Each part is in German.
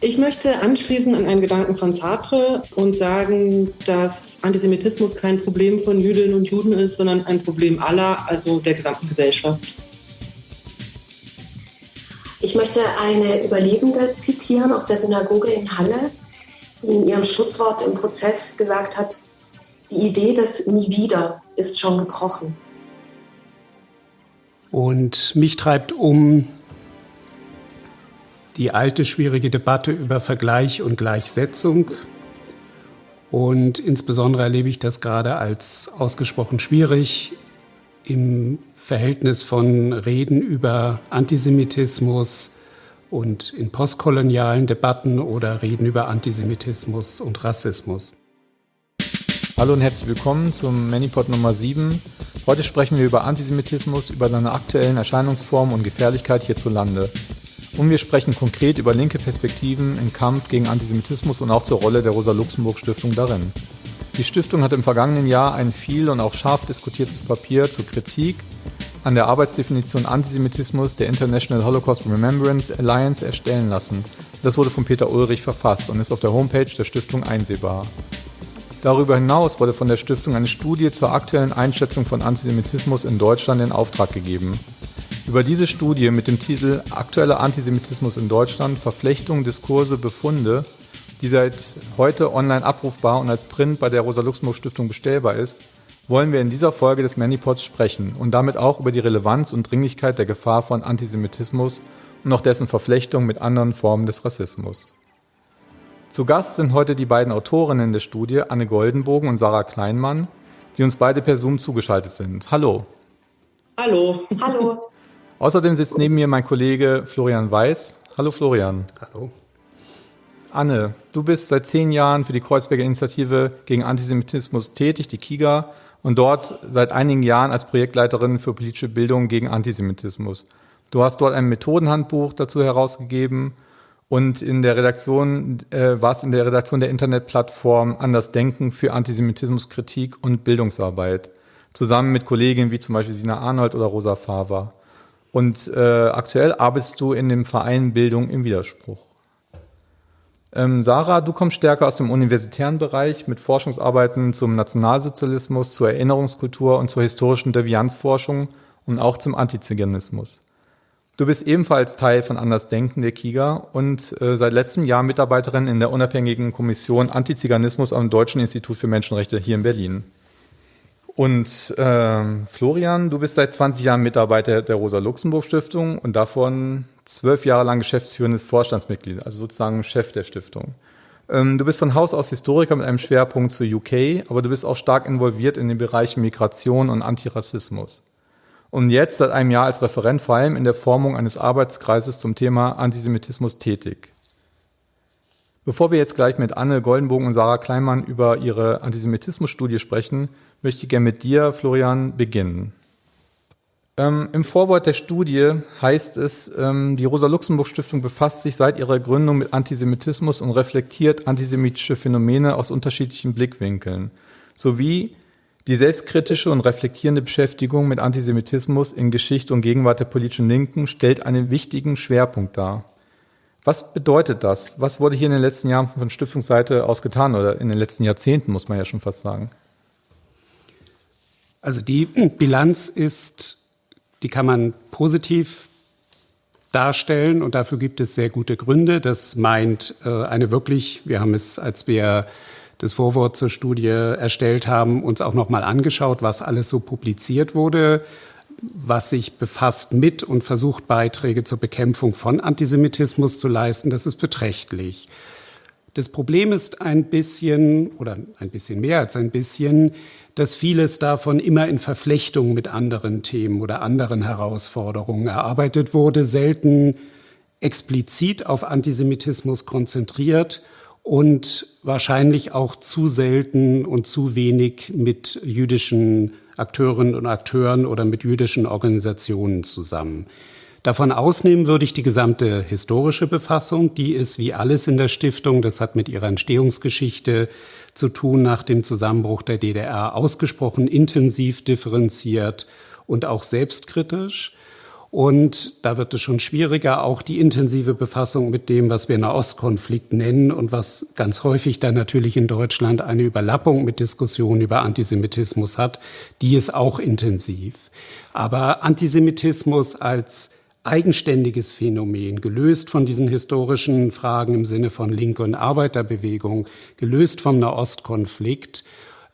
Ich möchte anschließen an einen Gedanken von Sartre und sagen, dass Antisemitismus kein Problem von Jüdinnen und Juden ist, sondern ein Problem aller, also der gesamten Gesellschaft. Ich möchte eine Überlebende zitieren aus der Synagoge in Halle, die in ihrem Schlusswort im Prozess gesagt hat, die Idee des Nie wieder ist schon gebrochen. Und mich treibt um die alte schwierige Debatte über Vergleich und Gleichsetzung. Und insbesondere erlebe ich das gerade als ausgesprochen schwierig im Verhältnis von Reden über Antisemitismus und in postkolonialen Debatten oder Reden über Antisemitismus und Rassismus. Hallo und herzlich willkommen zum Manipod Nummer 7. Heute sprechen wir über Antisemitismus, über seine aktuellen Erscheinungsformen und Gefährlichkeit hierzulande. Und wir sprechen konkret über linke Perspektiven im Kampf gegen Antisemitismus und auch zur Rolle der Rosa-Luxemburg-Stiftung darin. Die Stiftung hat im vergangenen Jahr ein viel und auch scharf diskutiertes Papier zur Kritik an der Arbeitsdefinition Antisemitismus der International Holocaust Remembrance Alliance erstellen lassen. Das wurde von Peter Ulrich verfasst und ist auf der Homepage der Stiftung einsehbar. Darüber hinaus wurde von der Stiftung eine Studie zur aktuellen Einschätzung von Antisemitismus in Deutschland in Auftrag gegeben. Über diese Studie mit dem Titel Aktueller Antisemitismus in Deutschland, Verflechtung, Diskurse, Befunde, die seit heute online abrufbar und als Print bei der Rosa-Luxemburg-Stiftung bestellbar ist, wollen wir in dieser Folge des Manipods sprechen und damit auch über die Relevanz und Dringlichkeit der Gefahr von Antisemitismus und auch dessen Verflechtung mit anderen Formen des Rassismus. Zu Gast sind heute die beiden Autorinnen der Studie, Anne Goldenbogen und Sarah Kleinmann, die uns beide per Zoom zugeschaltet sind. Hallo. Hallo. Hallo. Außerdem sitzt neben mir mein Kollege Florian Weiß. Hallo Florian. Hallo. Anne, du bist seit zehn Jahren für die Kreuzberger Initiative gegen Antisemitismus tätig, die KIGA, und dort seit einigen Jahren als Projektleiterin für politische Bildung gegen Antisemitismus. Du hast dort ein Methodenhandbuch dazu herausgegeben und in der Redaktion äh, warst in der Redaktion der Internetplattform Anders Denken für Antisemitismuskritik und Bildungsarbeit, zusammen mit Kolleginnen wie zum Beispiel Sina Arnold oder Rosa Faver. Und äh, aktuell arbeitest du in dem Verein Bildung im Widerspruch. Ähm, Sarah, du kommst stärker aus dem universitären Bereich mit Forschungsarbeiten zum Nationalsozialismus, zur Erinnerungskultur und zur historischen Devianzforschung und auch zum Antiziganismus. Du bist ebenfalls Teil von Andersdenken der KIGA und äh, seit letztem Jahr Mitarbeiterin in der unabhängigen Kommission Antiziganismus am Deutschen Institut für Menschenrechte hier in Berlin. Und äh, Florian, du bist seit 20 Jahren Mitarbeiter der Rosa-Luxemburg-Stiftung und davon zwölf Jahre lang geschäftsführendes Vorstandsmitglied, also sozusagen Chef der Stiftung. Ähm, du bist von Haus aus Historiker mit einem Schwerpunkt zu UK, aber du bist auch stark involviert in den Bereichen Migration und Antirassismus und jetzt seit einem Jahr als Referent vor allem in der Formung eines Arbeitskreises zum Thema Antisemitismus tätig. Bevor wir jetzt gleich mit Anne Goldenbogen und Sarah Kleinmann über ihre Antisemitismusstudie sprechen, möchte ich gerne mit dir, Florian, beginnen. Ähm, Im Vorwort der Studie heißt es, ähm, die Rosa-Luxemburg-Stiftung befasst sich seit ihrer Gründung mit Antisemitismus und reflektiert antisemitische Phänomene aus unterschiedlichen Blickwinkeln, sowie die selbstkritische und reflektierende Beschäftigung mit Antisemitismus in Geschichte und Gegenwart der politischen Linken stellt einen wichtigen Schwerpunkt dar. Was bedeutet das? Was wurde hier in den letzten Jahren von Stiftungsseite aus getan oder in den letzten Jahrzehnten, muss man ja schon fast sagen? Also die Bilanz ist, die kann man positiv darstellen und dafür gibt es sehr gute Gründe. Das meint äh, eine wirklich, wir haben es, als wir das Vorwort zur Studie erstellt haben, uns auch noch mal angeschaut, was alles so publiziert wurde, was sich befasst mit und versucht, Beiträge zur Bekämpfung von Antisemitismus zu leisten. Das ist beträchtlich. Das Problem ist ein bisschen oder ein bisschen mehr als ein bisschen, dass vieles davon immer in Verflechtung mit anderen Themen oder anderen Herausforderungen erarbeitet wurde, selten explizit auf Antisemitismus konzentriert und wahrscheinlich auch zu selten und zu wenig mit jüdischen Akteurinnen und Akteuren oder mit jüdischen Organisationen zusammen. Davon ausnehmen würde ich die gesamte historische Befassung. Die ist wie alles in der Stiftung, das hat mit ihrer Entstehungsgeschichte zu tun nach dem Zusammenbruch der DDR, ausgesprochen intensiv differenziert und auch selbstkritisch. Und da wird es schon schwieriger, auch die intensive Befassung mit dem, was wir Nahostkonflikt nennen und was ganz häufig dann natürlich in Deutschland eine Überlappung mit Diskussionen über Antisemitismus hat, die ist auch intensiv. Aber Antisemitismus als eigenständiges Phänomen, gelöst von diesen historischen Fragen im Sinne von und Arbeiterbewegung, gelöst vom Nahostkonflikt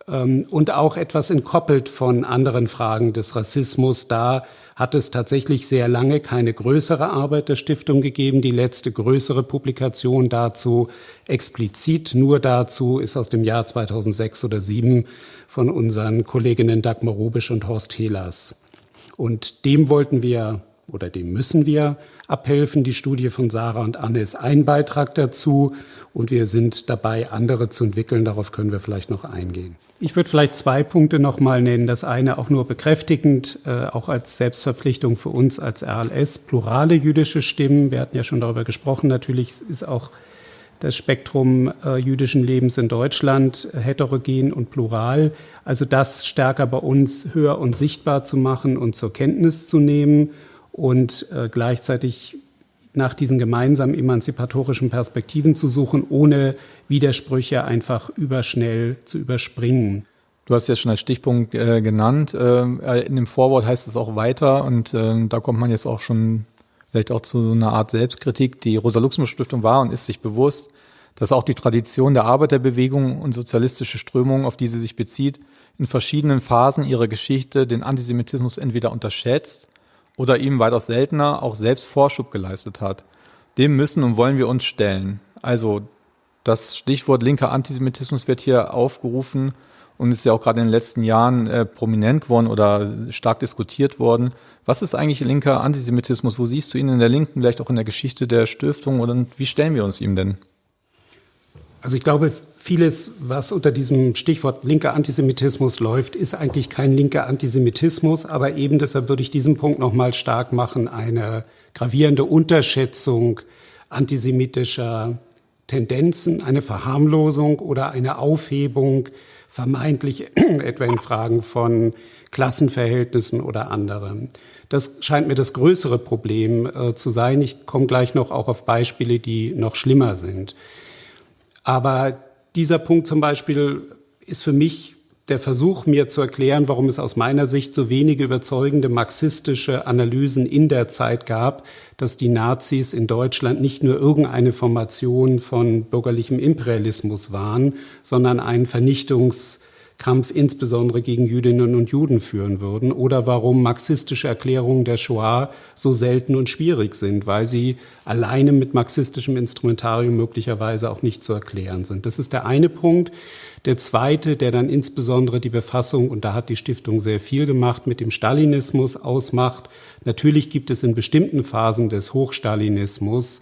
ähm, und auch etwas entkoppelt von anderen Fragen des Rassismus. Da hat es tatsächlich sehr lange keine größere Arbeit der Stiftung gegeben. Die letzte größere Publikation dazu, explizit nur dazu, ist aus dem Jahr 2006 oder 2007 von unseren Kolleginnen Dagmar Rubisch und Horst Helas. Und dem wollten wir oder dem müssen wir abhelfen. Die Studie von Sarah und Anne ist ein Beitrag dazu und wir sind dabei, andere zu entwickeln. Darauf können wir vielleicht noch eingehen. Ich würde vielleicht zwei Punkte noch mal nennen. Das eine auch nur bekräftigend, äh, auch als Selbstverpflichtung für uns als RLS, plurale jüdische Stimmen. Wir hatten ja schon darüber gesprochen. Natürlich ist auch das Spektrum äh, jüdischen Lebens in Deutschland äh, heterogen und plural. Also das stärker bei uns höher und sichtbar zu machen und zur Kenntnis zu nehmen und äh, gleichzeitig nach diesen gemeinsamen emanzipatorischen Perspektiven zu suchen, ohne Widersprüche einfach überschnell zu überspringen. Du hast ja schon als Stichpunkt äh, genannt. Äh, in dem Vorwort heißt es auch weiter und äh, da kommt man jetzt auch schon vielleicht auch zu einer Art Selbstkritik. Die Rosa-Luxemburg-Stiftung war und ist sich bewusst, dass auch die Tradition der Arbeiterbewegung und sozialistische Strömungen, auf die sie sich bezieht, in verschiedenen Phasen ihrer Geschichte den Antisemitismus entweder unterschätzt oder ihm weitaus seltener auch selbst Vorschub geleistet hat. Dem müssen und wollen wir uns stellen. Also das Stichwort linker Antisemitismus wird hier aufgerufen und ist ja auch gerade in den letzten Jahren äh, prominent geworden oder stark diskutiert worden. Was ist eigentlich linker Antisemitismus? Wo siehst du ihn in der Linken, vielleicht auch in der Geschichte der Stiftung oder wie stellen wir uns ihm denn? Also ich glaube, vieles, was unter diesem Stichwort linker Antisemitismus läuft, ist eigentlich kein linker Antisemitismus, aber eben deshalb würde ich diesen Punkt noch mal stark machen, eine gravierende Unterschätzung antisemitischer Tendenzen, eine Verharmlosung oder eine Aufhebung vermeintlich etwa in Fragen von Klassenverhältnissen oder anderem. Das scheint mir das größere Problem äh, zu sein. Ich komme gleich noch auch auf Beispiele, die noch schlimmer sind. Aber dieser Punkt zum Beispiel ist für mich der Versuch, mir zu erklären, warum es aus meiner Sicht so wenige überzeugende marxistische Analysen in der Zeit gab, dass die Nazis in Deutschland nicht nur irgendeine Formation von bürgerlichem Imperialismus waren, sondern ein Vernichtungs- Kampf insbesondere gegen Jüdinnen und Juden führen würden oder warum marxistische Erklärungen der Shoah so selten und schwierig sind, weil sie alleine mit marxistischem Instrumentarium möglicherweise auch nicht zu erklären sind. Das ist der eine Punkt. Der zweite, der dann insbesondere die Befassung, und da hat die Stiftung sehr viel gemacht, mit dem Stalinismus ausmacht. Natürlich gibt es in bestimmten Phasen des Hochstalinismus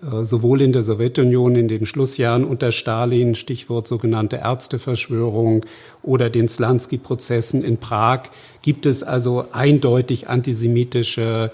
sowohl in der Sowjetunion in den Schlussjahren unter Stalin, Stichwort sogenannte Ärzteverschwörung oder den Slansky-Prozessen in Prag, gibt es also eindeutig antisemitische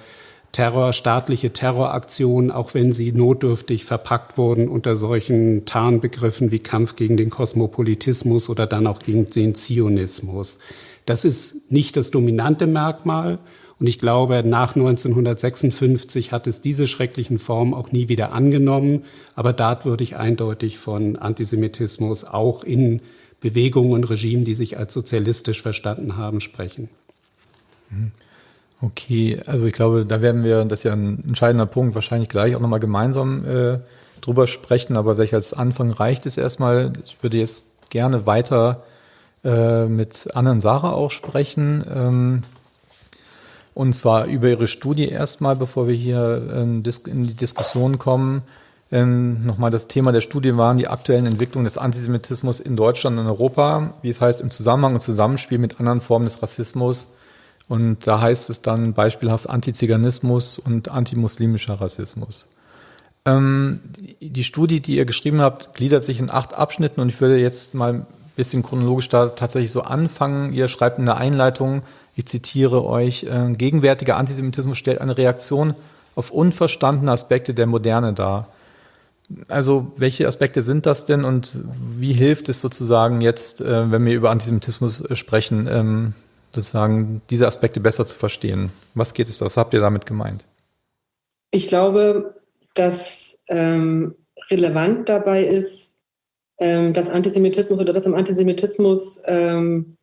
Terror, staatliche Terroraktionen, auch wenn sie notdürftig verpackt wurden unter solchen Tarnbegriffen wie Kampf gegen den Kosmopolitismus oder dann auch gegen den Zionismus. Das ist nicht das dominante Merkmal, und ich glaube, nach 1956 hat es diese schrecklichen Formen auch nie wieder angenommen. Aber dort würde ich eindeutig von Antisemitismus auch in Bewegungen und Regimen, die sich als sozialistisch verstanden haben, sprechen. Mhm. Okay, also ich glaube, da werden wir, das ist ja ein entscheidender Punkt, wahrscheinlich gleich auch nochmal gemeinsam äh, drüber sprechen, aber welch als Anfang reicht es erstmal. Ich würde jetzt gerne weiter äh, mit Anne und Sarah auch sprechen. Ähm, und zwar über Ihre Studie erstmal, bevor wir hier ähm, in die Diskussion kommen. Ähm, nochmal das Thema der Studie waren die aktuellen Entwicklungen des Antisemitismus in Deutschland und Europa, wie es heißt, im Zusammenhang und Zusammenspiel mit anderen Formen des Rassismus. Und da heißt es dann beispielhaft Antiziganismus und antimuslimischer Rassismus. Ähm, die Studie, die ihr geschrieben habt, gliedert sich in acht Abschnitten und ich würde jetzt mal ein bisschen chronologisch da tatsächlich so anfangen. Ihr schreibt in der Einleitung, ich zitiere euch, äh, gegenwärtiger Antisemitismus stellt eine Reaktion auf unverstandene Aspekte der Moderne dar. Also welche Aspekte sind das denn und wie hilft es sozusagen jetzt, äh, wenn wir über Antisemitismus äh, sprechen, ähm, sozusagen diese Aspekte besser zu verstehen. Was geht es, was habt ihr damit gemeint? Ich glaube, dass ähm, relevant dabei ist, ähm, dass Antisemitismus oder dass im Antisemitismus ähm,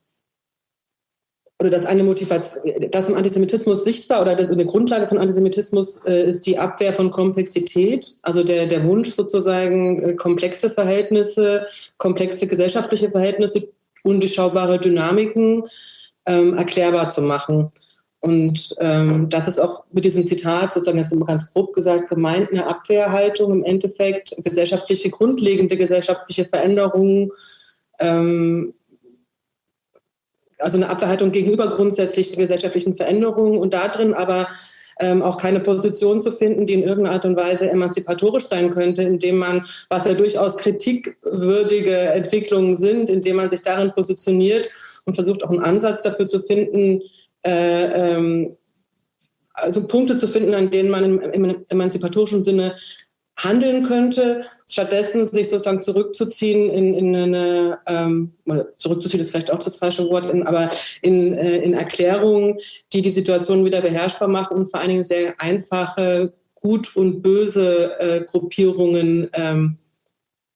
oder dass eine Motivation, dass im Antisemitismus sichtbar oder das, eine Grundlage von Antisemitismus äh, ist die Abwehr von Komplexität, also der, der Wunsch sozusagen äh, komplexe Verhältnisse, komplexe gesellschaftliche Verhältnisse, undurchschaubare Dynamiken ähm, erklärbar zu machen. Und ähm, das ist auch mit diesem Zitat, sozusagen, immer ganz grob gesagt, gemeint, eine Abwehrhaltung im Endeffekt, gesellschaftliche, grundlegende gesellschaftliche Veränderungen, ähm, also eine Abwehrhaltung gegenüber grundsätzlich gesellschaftlichen Veränderungen und darin aber ähm, auch keine Position zu finden, die in irgendeiner Art und Weise emanzipatorisch sein könnte, indem man, was ja durchaus kritikwürdige Entwicklungen sind, indem man sich darin positioniert und versucht auch einen Ansatz dafür zu finden, äh, ähm, also Punkte zu finden, an denen man im, im emanzipatorischen Sinne handeln könnte, stattdessen sich sozusagen zurückzuziehen in, in eine, ähm, zurückzuziehen ist vielleicht auch das falsche Wort, in, aber in, äh, in Erklärungen, die die Situation wieder beherrschbar machen und vor allen Dingen sehr einfache, gut und böse äh, Gruppierungen ähm,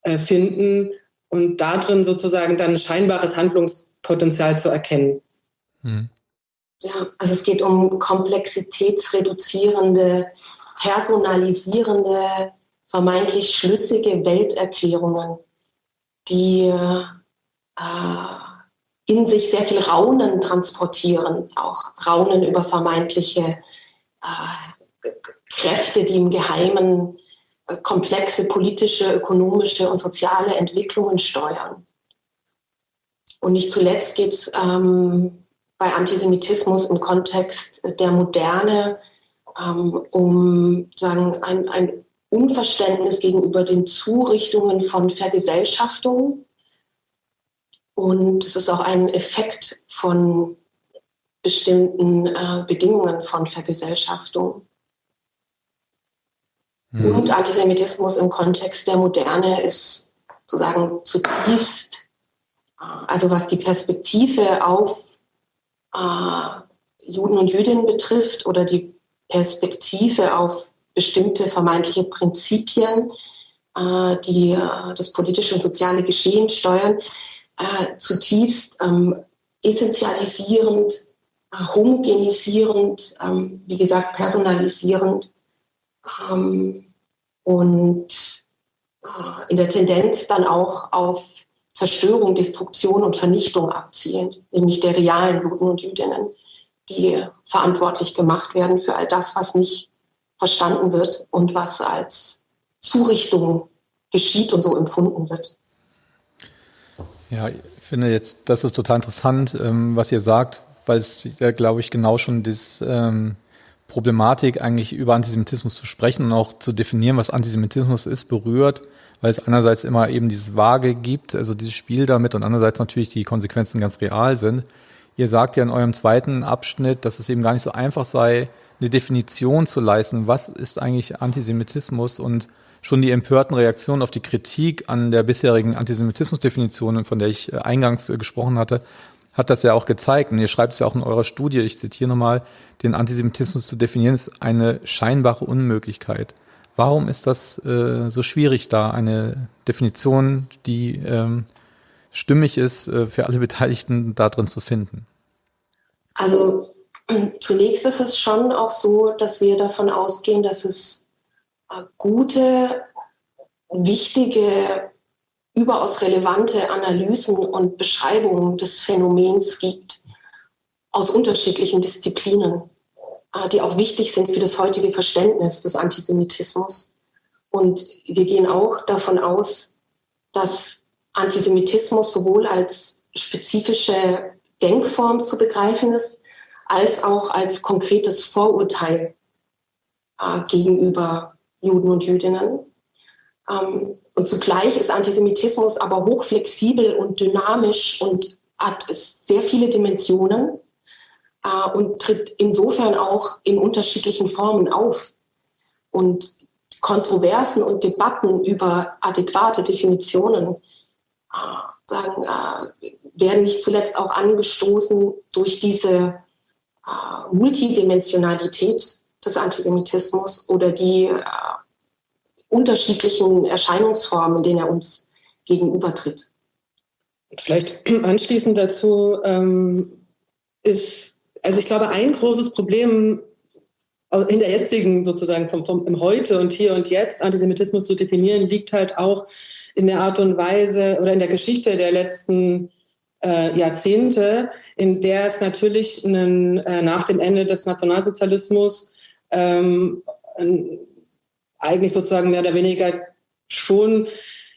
äh, finden und darin sozusagen dann scheinbares Handlungspotenzial zu erkennen. Hm. Ja, also es geht um komplexitätsreduzierende, personalisierende vermeintlich schlüssige Welterklärungen, die äh, in sich sehr viel Raunen transportieren, auch Raunen über vermeintliche äh, Kräfte, die im Geheimen äh, komplexe politische, ökonomische und soziale Entwicklungen steuern. Und nicht zuletzt geht es ähm, bei Antisemitismus im Kontext der Moderne ähm, um sagen, ein, ein Unverständnis gegenüber den Zurichtungen von Vergesellschaftung. Und es ist auch ein Effekt von bestimmten äh, Bedingungen von Vergesellschaftung. Mhm. Und Antisemitismus im Kontext der Moderne ist sozusagen zutiefst, äh, also was die Perspektive auf äh, Juden und Jüdinnen betrifft oder die Perspektive auf bestimmte vermeintliche Prinzipien, äh, die äh, das politische und soziale Geschehen steuern, äh, zutiefst ähm, essentialisierend, homogenisierend, ähm, wie gesagt, personalisierend ähm, und in der Tendenz dann auch auf Zerstörung, Destruktion und Vernichtung abzielend, nämlich der realen Juden und Jüdinnen, die verantwortlich gemacht werden für all das, was nicht verstanden wird und was als Zurichtung geschieht und so empfunden wird. Ja, ich finde jetzt, das ist total interessant, ähm, was ihr sagt, weil es, glaube ich, genau schon das ähm, Problematik eigentlich über Antisemitismus zu sprechen und auch zu definieren, was Antisemitismus ist, berührt, weil es einerseits immer eben dieses Vage gibt, also dieses Spiel damit und andererseits natürlich die Konsequenzen ganz real sind. Ihr sagt ja in eurem zweiten Abschnitt, dass es eben gar nicht so einfach sei, eine Definition zu leisten, was ist eigentlich Antisemitismus und schon die empörten Reaktionen auf die Kritik an der bisherigen Antisemitismusdefinition, von der ich äh, eingangs äh, gesprochen hatte, hat das ja auch gezeigt. Und ihr schreibt es ja auch in eurer Studie, ich zitiere nochmal, den Antisemitismus zu definieren, ist eine scheinbare Unmöglichkeit. Warum ist das äh, so schwierig, da eine Definition, die ähm, stimmig ist, äh, für alle Beteiligten darin zu finden? Also Zunächst ist es schon auch so, dass wir davon ausgehen, dass es äh, gute, wichtige, überaus relevante Analysen und Beschreibungen des Phänomens gibt aus unterschiedlichen Disziplinen, äh, die auch wichtig sind für das heutige Verständnis des Antisemitismus. Und wir gehen auch davon aus, dass Antisemitismus sowohl als spezifische Denkform zu begreifen ist, als auch als konkretes Vorurteil äh, gegenüber Juden und Jüdinnen. Ähm, und zugleich ist Antisemitismus aber hochflexibel und dynamisch und hat sehr viele Dimensionen äh, und tritt insofern auch in unterschiedlichen Formen auf. Und Kontroversen und Debatten über adäquate Definitionen äh, sagen, äh, werden nicht zuletzt auch angestoßen durch diese Multidimensionalität des Antisemitismus oder die äh, unterschiedlichen Erscheinungsformen, in denen er uns gegenübertritt. Vielleicht anschließend dazu ähm, ist, also ich glaube, ein großes Problem in der jetzigen sozusagen vom, vom im Heute und hier und jetzt Antisemitismus zu definieren, liegt halt auch in der Art und Weise oder in der Geschichte der letzten äh, Jahrzehnte, in der es natürlich einen, äh, nach dem Ende des Nationalsozialismus ähm, eigentlich sozusagen mehr oder weniger schon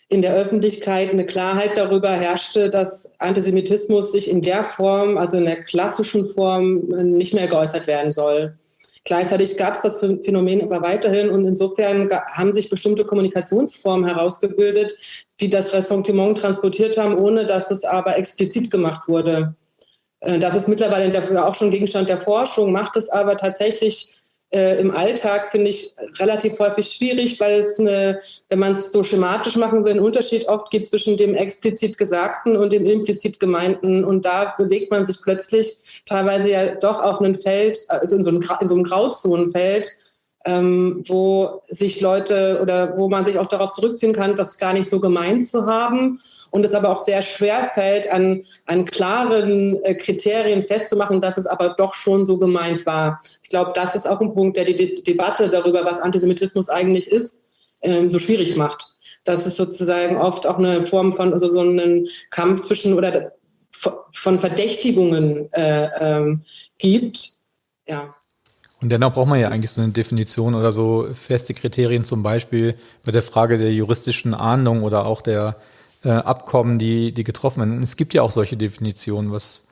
in der Öffentlichkeit eine Klarheit darüber herrschte, dass Antisemitismus sich in der Form, also in der klassischen Form, nicht mehr geäußert werden soll. Gleichzeitig gab es das Phänomen aber weiterhin und insofern haben sich bestimmte Kommunikationsformen herausgebildet, die das Ressentiment transportiert haben, ohne dass es aber explizit gemacht wurde. Äh, das ist mittlerweile auch schon Gegenstand der Forschung, macht es aber tatsächlich äh, im Alltag, finde ich, relativ häufig schwierig, weil es, eine, wenn man es so schematisch machen will, einen Unterschied oft gibt zwischen dem explizit Gesagten und dem implizit Gemeinten. Und da bewegt man sich plötzlich teilweise ja doch auf einem Feld, also in so einem, einem Grauzonenfeld, ähm, wo sich Leute oder wo man sich auch darauf zurückziehen kann, das gar nicht so gemeint zu haben und es aber auch sehr schwer fällt, an, an klaren äh, Kriterien festzumachen, dass es aber doch schon so gemeint war. Ich glaube, das ist auch ein Punkt, der die De Debatte darüber, was Antisemitismus eigentlich ist, ähm, so schwierig macht. Dass es sozusagen oft auch eine Form von also so einen Kampf zwischen oder das, von Verdächtigungen äh, ähm, gibt. Ja. Und dennoch braucht man ja eigentlich so eine Definition oder so feste Kriterien, zum Beispiel bei der Frage der juristischen Ahndung oder auch der äh, Abkommen, die, die getroffen werden. Es gibt ja auch solche Definitionen. Was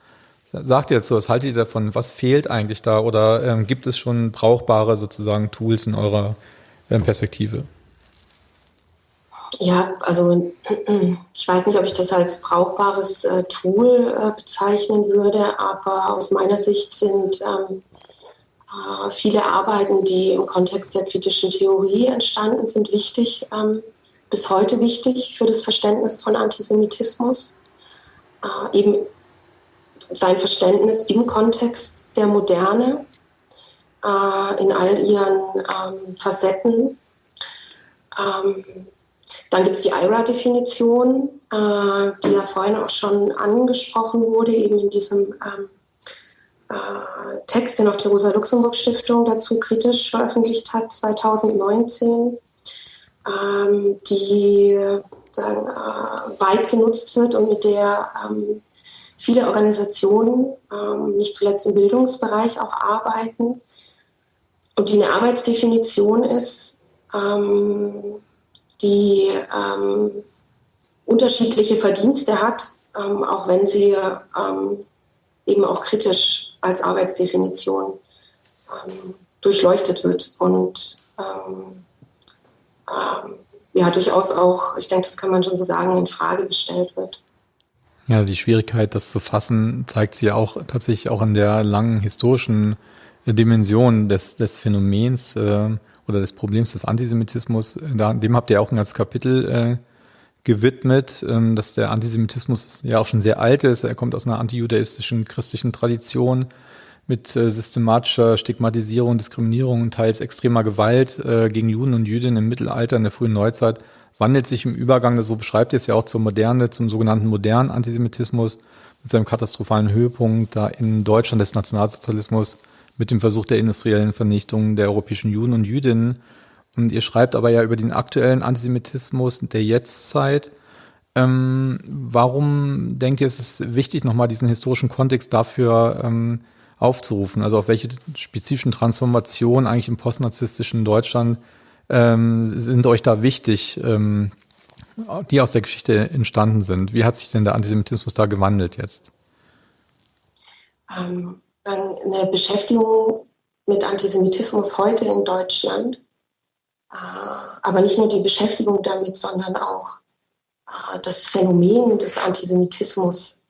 sagt ihr dazu? Was haltet ihr davon? Was fehlt eigentlich da? Oder ähm, gibt es schon brauchbare sozusagen Tools in eurer ähm, Perspektive? Ja, also ich weiß nicht, ob ich das als brauchbares äh, Tool äh, bezeichnen würde, aber aus meiner Sicht sind ähm, äh, viele Arbeiten, die im Kontext der kritischen Theorie entstanden sind, wichtig, ähm, bis heute wichtig für das Verständnis von Antisemitismus. Äh, eben sein Verständnis im Kontext der Moderne, äh, in all ihren ähm, Facetten. Ähm, dann gibt es die IRA-Definition, die ja vorhin auch schon angesprochen wurde, eben in diesem äh, Text, den auch die Rosa-Luxemburg-Stiftung dazu kritisch veröffentlicht hat, 2019, ähm, die sagen, äh, weit genutzt wird und mit der ähm, viele Organisationen, ähm, nicht zuletzt im Bildungsbereich, auch arbeiten. Und die eine Arbeitsdefinition ist, ähm, die ähm, unterschiedliche Verdienste hat, ähm, auch wenn sie ähm, eben auch kritisch als Arbeitsdefinition ähm, durchleuchtet wird und ähm, ja durchaus auch, ich denke, das kann man schon so sagen, in Frage gestellt wird. Ja, die Schwierigkeit, das zu fassen, zeigt sich ja auch tatsächlich auch in der langen historischen Dimension des, des Phänomens äh, oder des Problems des Antisemitismus. Da, dem habt ihr auch ein ganzes Kapitel äh, gewidmet, ähm, dass der Antisemitismus ja auch schon sehr alt ist. Er kommt aus einer antijudaistischen christlichen Tradition mit äh, systematischer Stigmatisierung, Diskriminierung und teils extremer Gewalt äh, gegen Juden und Jüdinnen im Mittelalter, in der frühen Neuzeit, wandelt sich im Übergang, so beschreibt ihr es ja auch zur Moderne, zum sogenannten modernen Antisemitismus mit seinem katastrophalen Höhepunkt da in Deutschland des Nationalsozialismus mit dem Versuch der industriellen Vernichtung der europäischen Juden und Jüdinnen und ihr schreibt aber ja über den aktuellen Antisemitismus der Jetztzeit. Ähm, warum denkt ihr, ist es ist wichtig, nochmal diesen historischen Kontext dafür ähm, aufzurufen? Also auf welche spezifischen Transformationen eigentlich im postnarzisstischen Deutschland ähm, sind euch da wichtig, ähm, die aus der Geschichte entstanden sind? Wie hat sich denn der Antisemitismus da gewandelt jetzt? Ähm, eine Beschäftigung mit Antisemitismus heute in Deutschland. Äh, aber nicht nur die Beschäftigung damit, sondern auch äh, das Phänomen des Antisemitismus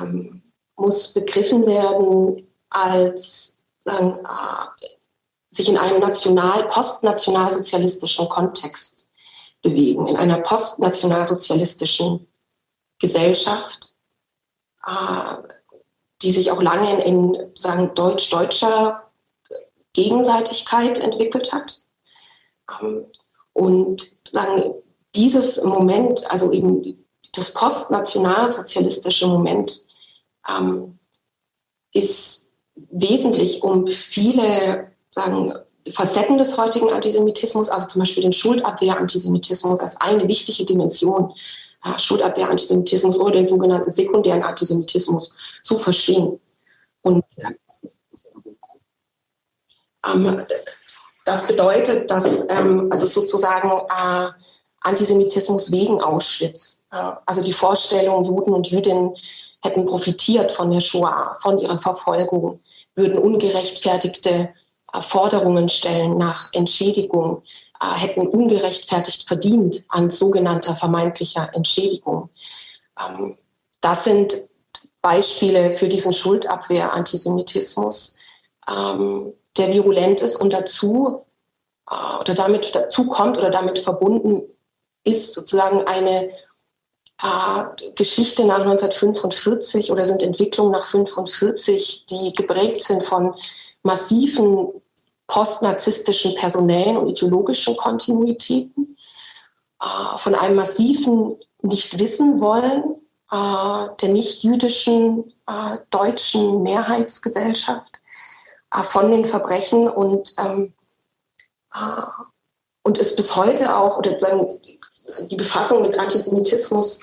ähm, muss begriffen werden als sagen, äh, sich in einem national, postnationalsozialistischen Kontext bewegen, in einer postnationalsozialistischen Gesellschaft, die sich auch lange in, in sagen, deutsch-deutscher Gegenseitigkeit entwickelt hat. Ähm, und sagen, dieses Moment, also eben das postnationalsozialistische Moment, ähm, ist wesentlich, um viele sagen, Facetten des heutigen Antisemitismus, also zum Beispiel den Schuldabwehr-Antisemitismus als eine wichtige Dimension, äh, Schuldabwehr-Antisemitismus oder den sogenannten sekundären Antisemitismus zu verstehen. Und ähm, das bedeutet, dass ähm, also sozusagen äh, Antisemitismus wegen Auschwitz, äh, also die Vorstellung, Juden und Jüdinnen hätten profitiert von der Shoah, von ihrer Verfolgung, würden ungerechtfertigte Forderungen stellen nach Entschädigung, äh, hätten ungerechtfertigt verdient an sogenannter vermeintlicher Entschädigung. Ähm, das sind Beispiele für diesen Schuldabwehr-Antisemitismus, ähm, der virulent ist und dazu äh, oder damit dazu kommt oder damit verbunden ist sozusagen eine äh, Geschichte nach 1945 oder sind Entwicklungen nach 1945, die geprägt sind von massiven postnarzisstischen personellen und ideologischen Kontinuitäten, äh, von einem massiven Nicht-Wissen wollen äh, der nicht-jüdischen äh, deutschen Mehrheitsgesellschaft äh, von den Verbrechen und, ähm, äh, und ist bis heute auch, oder sagen, die Befassung mit Antisemitismus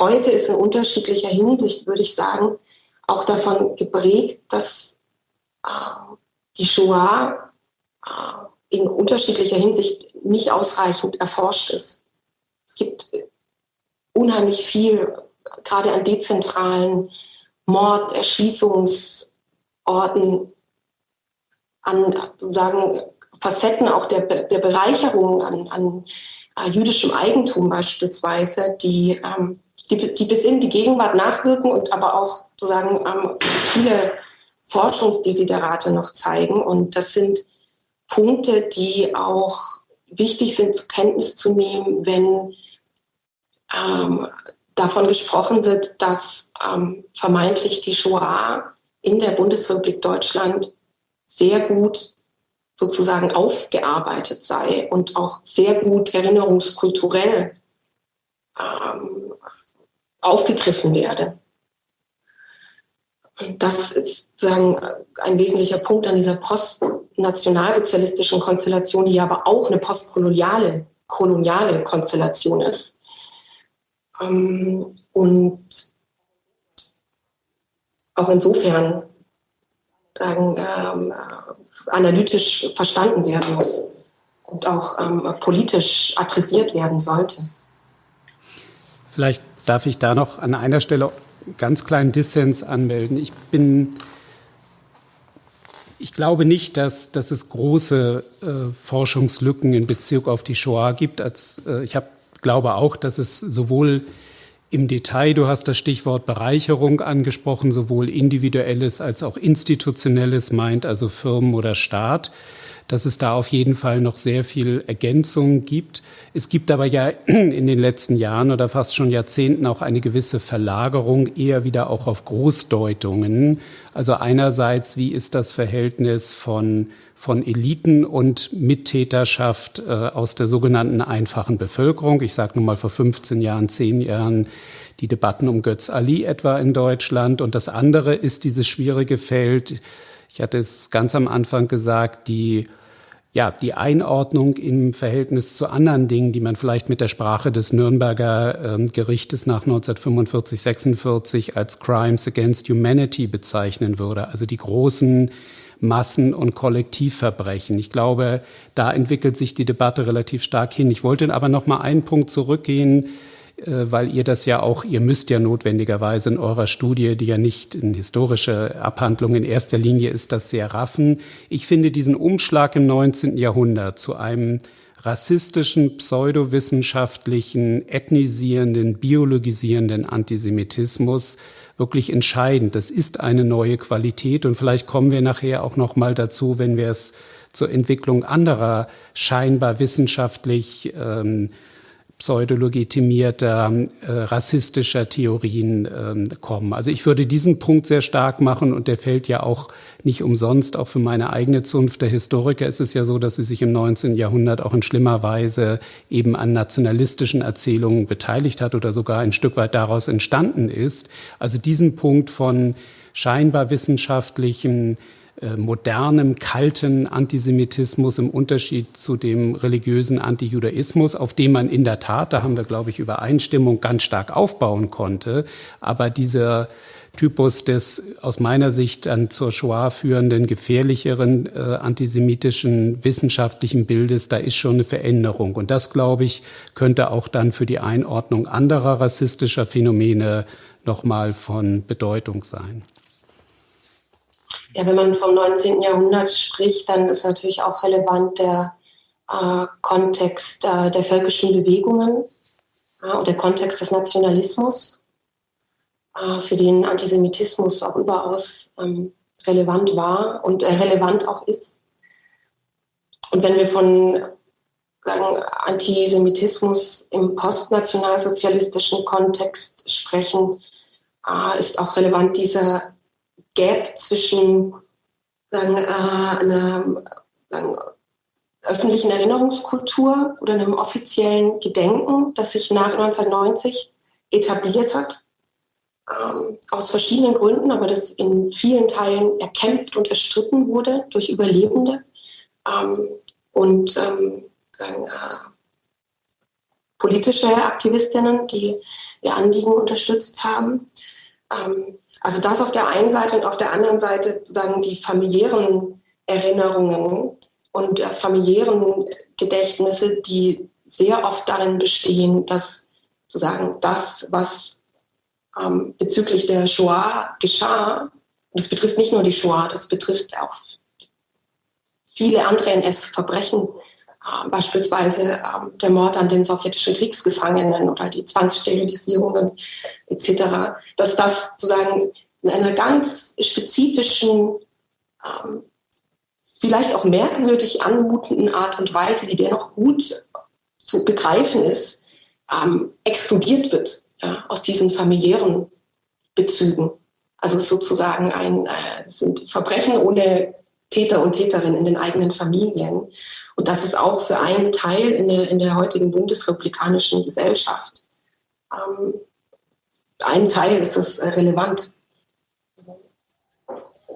heute ist in unterschiedlicher Hinsicht, würde ich sagen, auch davon geprägt, dass äh, die Shoah äh, in unterschiedlicher Hinsicht nicht ausreichend erforscht ist. Es gibt unheimlich viel, gerade an dezentralen Mord, Erschießungsorten, an sozusagen Facetten auch der, der Bereicherung an, an äh, jüdischem Eigentum beispielsweise, die, ähm, die, die, bis in die Gegenwart nachwirken und aber auch sozusagen ähm, viele Forschungsdesiderate noch zeigen. Und das sind Punkte, die auch wichtig sind, zur Kenntnis zu nehmen, wenn ähm, davon gesprochen wird, dass ähm, vermeintlich die Shoah in der Bundesrepublik Deutschland sehr gut sozusagen aufgearbeitet sei und auch sehr gut erinnerungskulturell ähm, aufgegriffen werde. Das ist sagen, ein wesentlicher Punkt an dieser postnationalsozialistischen Konstellation, die aber auch eine postkoloniale koloniale Konstellation ist. Ähm, und auch insofern sagen, ähm, analytisch verstanden werden muss und auch ähm, politisch adressiert werden sollte. Vielleicht darf ich da noch an einer Stelle ganz kleinen Dissens anmelden. Ich bin, ich glaube nicht, dass, dass es große äh, Forschungslücken in Bezug auf die Shoah gibt. Als, äh, ich hab, glaube auch, dass es sowohl im Detail, du hast das Stichwort Bereicherung angesprochen, sowohl individuelles als auch institutionelles meint, also Firmen oder Staat dass es da auf jeden Fall noch sehr viel Ergänzung gibt. Es gibt aber ja in den letzten Jahren oder fast schon Jahrzehnten auch eine gewisse Verlagerung eher wieder auch auf Großdeutungen. Also einerseits, wie ist das Verhältnis von von Eliten und Mittäterschaft äh, aus der sogenannten einfachen Bevölkerung. Ich sage nun mal vor 15 Jahren, 10 Jahren die Debatten um Götz Ali etwa in Deutschland. Und das andere ist dieses schwierige Feld, ich hatte es ganz am Anfang gesagt, die ja, die Einordnung im Verhältnis zu anderen Dingen, die man vielleicht mit der Sprache des Nürnberger äh, Gerichtes nach 1945, 46 als Crimes against Humanity bezeichnen würde. Also die großen Massen- und Kollektivverbrechen. Ich glaube, da entwickelt sich die Debatte relativ stark hin. Ich wollte aber noch mal einen Punkt zurückgehen, weil ihr das ja auch, ihr müsst ja notwendigerweise in eurer Studie, die ja nicht in historische Abhandlung in erster Linie ist, das sehr raffen. Ich finde diesen Umschlag im 19. Jahrhundert zu einem rassistischen, pseudowissenschaftlichen, ethnisierenden, biologisierenden Antisemitismus wirklich entscheidend. Das ist eine neue Qualität und vielleicht kommen wir nachher auch noch mal dazu, wenn wir es zur Entwicklung anderer scheinbar wissenschaftlich ähm, pseudolegitimierter äh, rassistischer Theorien ähm, kommen. Also ich würde diesen Punkt sehr stark machen und der fällt ja auch nicht umsonst, auch für meine eigene Zunft der Historiker ist es ja so, dass sie sich im 19. Jahrhundert auch in schlimmer Weise eben an nationalistischen Erzählungen beteiligt hat oder sogar ein Stück weit daraus entstanden ist. Also diesen Punkt von scheinbar wissenschaftlichen modernem, kalten Antisemitismus im Unterschied zu dem religiösen Antijudaismus, auf dem man in der Tat, da haben wir, glaube ich, Übereinstimmung ganz stark aufbauen konnte. Aber dieser Typus des aus meiner Sicht dann zur Shoah führenden, gefährlicheren äh, antisemitischen wissenschaftlichen Bildes, da ist schon eine Veränderung. Und das, glaube ich, könnte auch dann für die Einordnung anderer rassistischer Phänomene nochmal von Bedeutung sein. Ja, wenn man vom 19. Jahrhundert spricht, dann ist natürlich auch relevant der äh, Kontext äh, der völkischen Bewegungen äh, und der Kontext des Nationalismus, äh, für den Antisemitismus auch überaus ähm, relevant war und äh, relevant auch ist. Und wenn wir von sagen, Antisemitismus im postnationalsozialistischen Kontext sprechen, äh, ist auch relevant dieser Gap zwischen sagen, äh, einer sagen, öffentlichen Erinnerungskultur oder einem offiziellen Gedenken, das sich nach 1990 etabliert hat, ähm, aus verschiedenen Gründen, aber das in vielen Teilen erkämpft und erstritten wurde durch Überlebende ähm, und ähm, sagen, äh, politische Aktivistinnen, die ihr Anliegen unterstützt haben. Ähm, also das auf der einen Seite und auf der anderen Seite sozusagen die familiären Erinnerungen und familiären Gedächtnisse, die sehr oft darin bestehen, dass sozusagen das, was ähm, bezüglich der Shoah geschah, das betrifft nicht nur die Shoah, das betrifft auch viele andere NS-Verbrechen, äh, beispielsweise äh, der Mord an den sowjetischen Kriegsgefangenen oder die Zwangssterilisierungen etc., dass das sozusagen in einer ganz spezifischen, ähm, vielleicht auch merkwürdig anmutenden Art und Weise, die dennoch gut zu begreifen ist, ähm, exkludiert wird ja, aus diesen familiären Bezügen. Also sozusagen ein, äh, sind Verbrechen ohne Täter und Täterin in den eigenen Familien. Und das ist auch für einen Teil in der, in der heutigen bundesrepublikanischen Gesellschaft. Ähm, ein Teil ist das äh, relevant.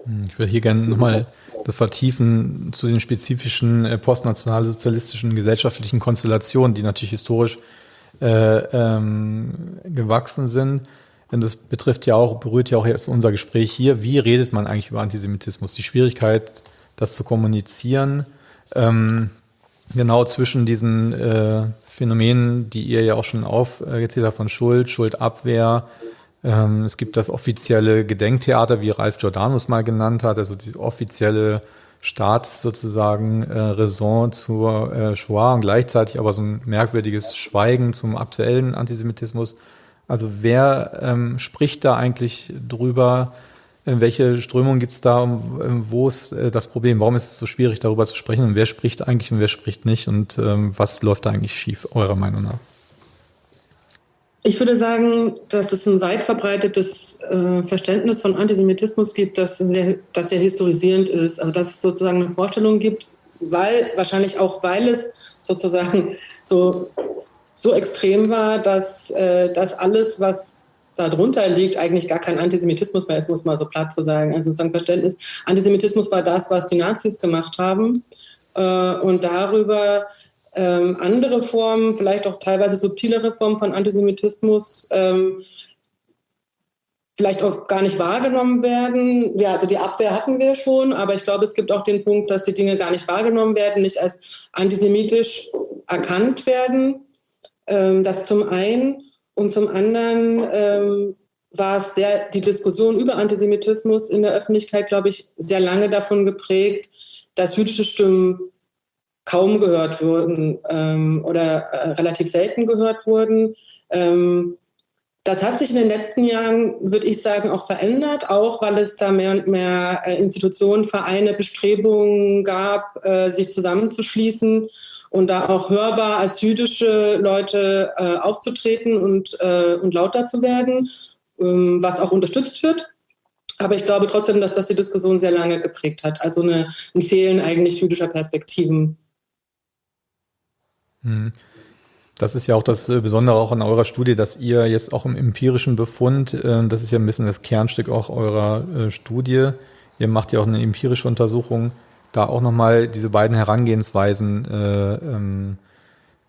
Hm, ich würde hier gerne nochmal das vertiefen zu den spezifischen äh, postnationalsozialistischen gesellschaftlichen Konstellationen, die natürlich historisch äh, ähm, gewachsen sind. Denn das betrifft ja auch, berührt ja auch jetzt unser Gespräch hier. Wie redet man eigentlich über Antisemitismus? Die Schwierigkeit, das zu kommunizieren, ähm, genau zwischen diesen äh, Phänomenen, die ihr ja auch schon aufgezählt habt, von Schuld, Schuldabwehr. Ähm, es gibt das offizielle Gedenktheater, wie Ralf Giordano mal genannt hat, also die offizielle Staats sozusagen äh, Raison zur äh, Shoah und gleichzeitig aber so ein merkwürdiges Schweigen zum aktuellen Antisemitismus. Also wer ähm, spricht da eigentlich drüber? Äh, welche Strömung gibt es da? Ähm, wo ist äh, das Problem? Warum ist es so schwierig, darüber zu sprechen? Und wer spricht eigentlich und wer spricht nicht? Und ähm, was läuft da eigentlich schief, eurer Meinung nach? Ich würde sagen, dass es ein weit verbreitetes äh, Verständnis von Antisemitismus gibt, das sehr, das sehr historisierend ist. Also dass es sozusagen eine Vorstellung gibt, weil wahrscheinlich auch, weil es sozusagen so so extrem war, dass, äh, dass alles, was darunter liegt, eigentlich gar kein Antisemitismus mehr ist, muss man so platt zu sagen. Also sozusagen Verständnis, Antisemitismus war das, was die Nazis gemacht haben. Äh, und darüber ähm, andere Formen, vielleicht auch teilweise subtilere Formen von Antisemitismus, ähm, vielleicht auch gar nicht wahrgenommen werden. Ja, also die Abwehr hatten wir schon, aber ich glaube, es gibt auch den Punkt, dass die Dinge gar nicht wahrgenommen werden, nicht als antisemitisch erkannt werden. Ähm, das zum einen. Und zum anderen ähm, war es sehr, die Diskussion über Antisemitismus in der Öffentlichkeit, glaube ich, sehr lange davon geprägt, dass jüdische Stimmen kaum gehört wurden ähm, oder äh, relativ selten gehört wurden. Ähm, Das hat sich in den letzten Jahren, würde ich sagen, auch verändert, auch weil es da mehr und mehr äh, Institutionen, Vereine, Bestrebungen gab, äh, sich zusammenzuschließen und da auch hörbar als jüdische Leute äh, aufzutreten und, und lauter zu werden, ähm, was auch unterstützt wird. Aber ich glaube trotzdem, dass das die Diskussion sehr lange geprägt hat. Also eine, ein Fehlen eigentlich jüdischer Perspektiven. Hm. Das ist ja auch das äh, Besondere auch an eurer Studie, dass ihr jetzt auch im empirischen Befund, äh, das ist ja ein bisschen das Kernstück auch eurer äh, Studie, ihr macht ja auch eine empirische Untersuchung, da auch nochmal diese beiden Herangehensweisen ähm,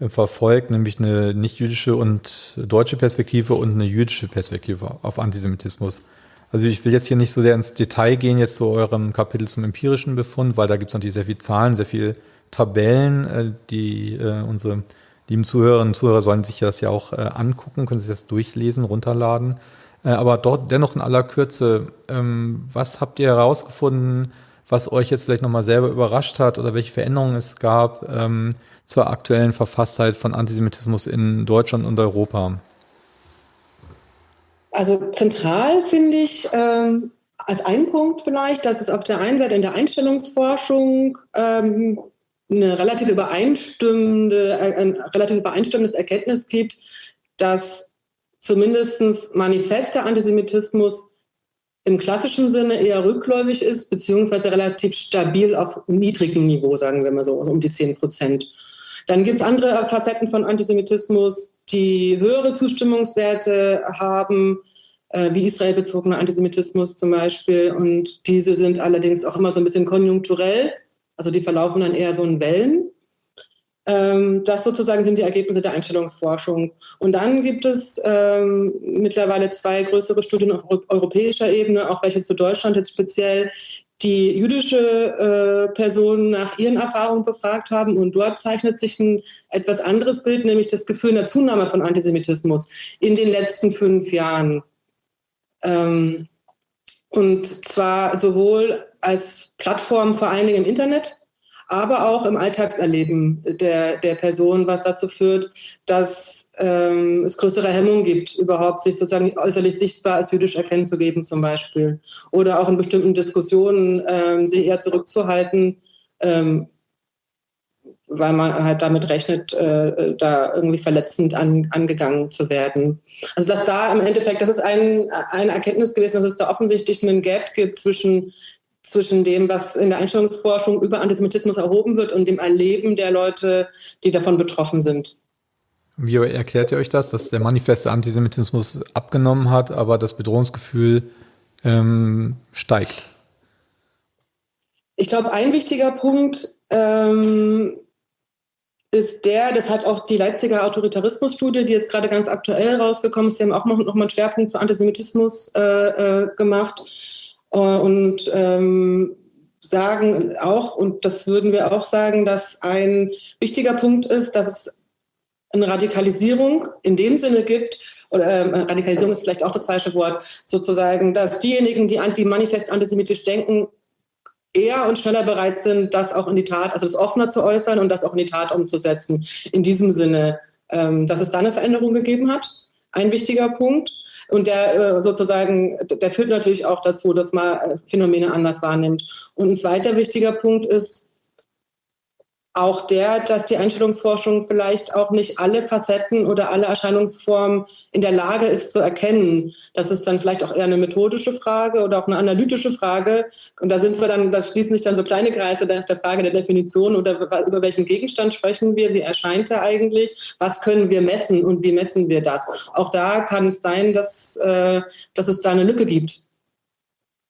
verfolgt, nämlich eine nicht-jüdische und deutsche Perspektive und eine jüdische Perspektive auf Antisemitismus. Also ich will jetzt hier nicht so sehr ins Detail gehen, jetzt zu eurem Kapitel zum empirischen Befund, weil da gibt es natürlich sehr viele Zahlen, sehr viele Tabellen, die unsere lieben Zuhörerinnen und Zuhörer sollen sich das ja auch äh, angucken, können sich das durchlesen, runterladen. Äh, aber dort dennoch in aller Kürze, ähm, was habt ihr herausgefunden, was euch jetzt vielleicht nochmal selber überrascht hat oder welche Veränderungen es gab ähm, zur aktuellen Verfasstheit von Antisemitismus in Deutschland und Europa? Also zentral finde ich ähm, als ein Punkt vielleicht, dass es auf der einen Seite in der Einstellungsforschung ähm, eine relativ übereinstimmende, ein relativ übereinstimmendes Erkenntnis gibt, dass zumindest manifester Antisemitismus im klassischen Sinne eher rückläufig ist, beziehungsweise relativ stabil auf niedrigem Niveau, sagen wir mal so, also um die 10 Prozent. Dann gibt es andere Facetten von Antisemitismus, die höhere Zustimmungswerte haben, äh, wie israelbezogener Antisemitismus zum Beispiel. Und diese sind allerdings auch immer so ein bisschen konjunkturell. Also die verlaufen dann eher so in Wellen. Ähm, das sozusagen sind die Ergebnisse der Einstellungsforschung. Und dann gibt es ähm, mittlerweile zwei größere Studien auf europäischer Ebene, auch welche zu Deutschland jetzt speziell, die jüdische äh, Personen nach ihren Erfahrungen befragt haben. Und dort zeichnet sich ein etwas anderes Bild, nämlich das Gefühl einer Zunahme von Antisemitismus in den letzten fünf Jahren. Ähm, und zwar sowohl als Plattform vor allen Dingen im Internet, aber auch im Alltagserleben der, der Person, was dazu führt, dass ähm, es größere Hemmungen gibt, überhaupt sich sozusagen äußerlich sichtbar als jüdisch erkennen zu geben zum Beispiel. Oder auch in bestimmten Diskussionen ähm, sich eher zurückzuhalten, ähm, weil man halt damit rechnet, äh, da irgendwie verletzend an, angegangen zu werden. Also dass da im Endeffekt, das ist ein, eine Erkenntnis gewesen, dass es da offensichtlich einen Gap gibt zwischen zwischen dem, was in der Einstellungsforschung über Antisemitismus erhoben wird und dem Erleben der Leute, die davon betroffen sind. Wie erklärt ihr euch das, dass der manifeste Antisemitismus abgenommen hat, aber das Bedrohungsgefühl ähm, steigt? Ich glaube, ein wichtiger Punkt ähm, ist der, das hat auch die Leipziger Autoritarismusstudie, die jetzt gerade ganz aktuell rausgekommen ist, die haben auch noch, noch mal einen Schwerpunkt zu Antisemitismus äh, äh, gemacht und ähm, sagen auch, und das würden wir auch sagen, dass ein wichtiger Punkt ist, dass es eine Radikalisierung in dem Sinne gibt, oder äh, Radikalisierung ist vielleicht auch das falsche Wort, sozusagen, dass diejenigen, die anti manifest antisemitisch denken, eher und schneller bereit sind, das auch in die Tat, also das offener zu äußern und das auch in die Tat umzusetzen. In diesem Sinne, ähm, dass es da eine Veränderung gegeben hat. Ein wichtiger Punkt. Und der äh, sozusagen, der führt natürlich auch dazu, dass man äh, Phänomene anders wahrnimmt. Und ein zweiter wichtiger Punkt ist, auch der, dass die Einstellungsforschung vielleicht auch nicht alle Facetten oder alle Erscheinungsformen in der Lage ist zu erkennen. Das ist dann vielleicht auch eher eine methodische Frage oder auch eine analytische Frage. Und da sind wir dann, da schließen sich dann so kleine Kreise nach der Frage der Definition oder über welchen Gegenstand sprechen wir, wie erscheint er eigentlich, was können wir messen und wie messen wir das. Auch da kann es sein, dass, äh, dass es da eine Lücke gibt,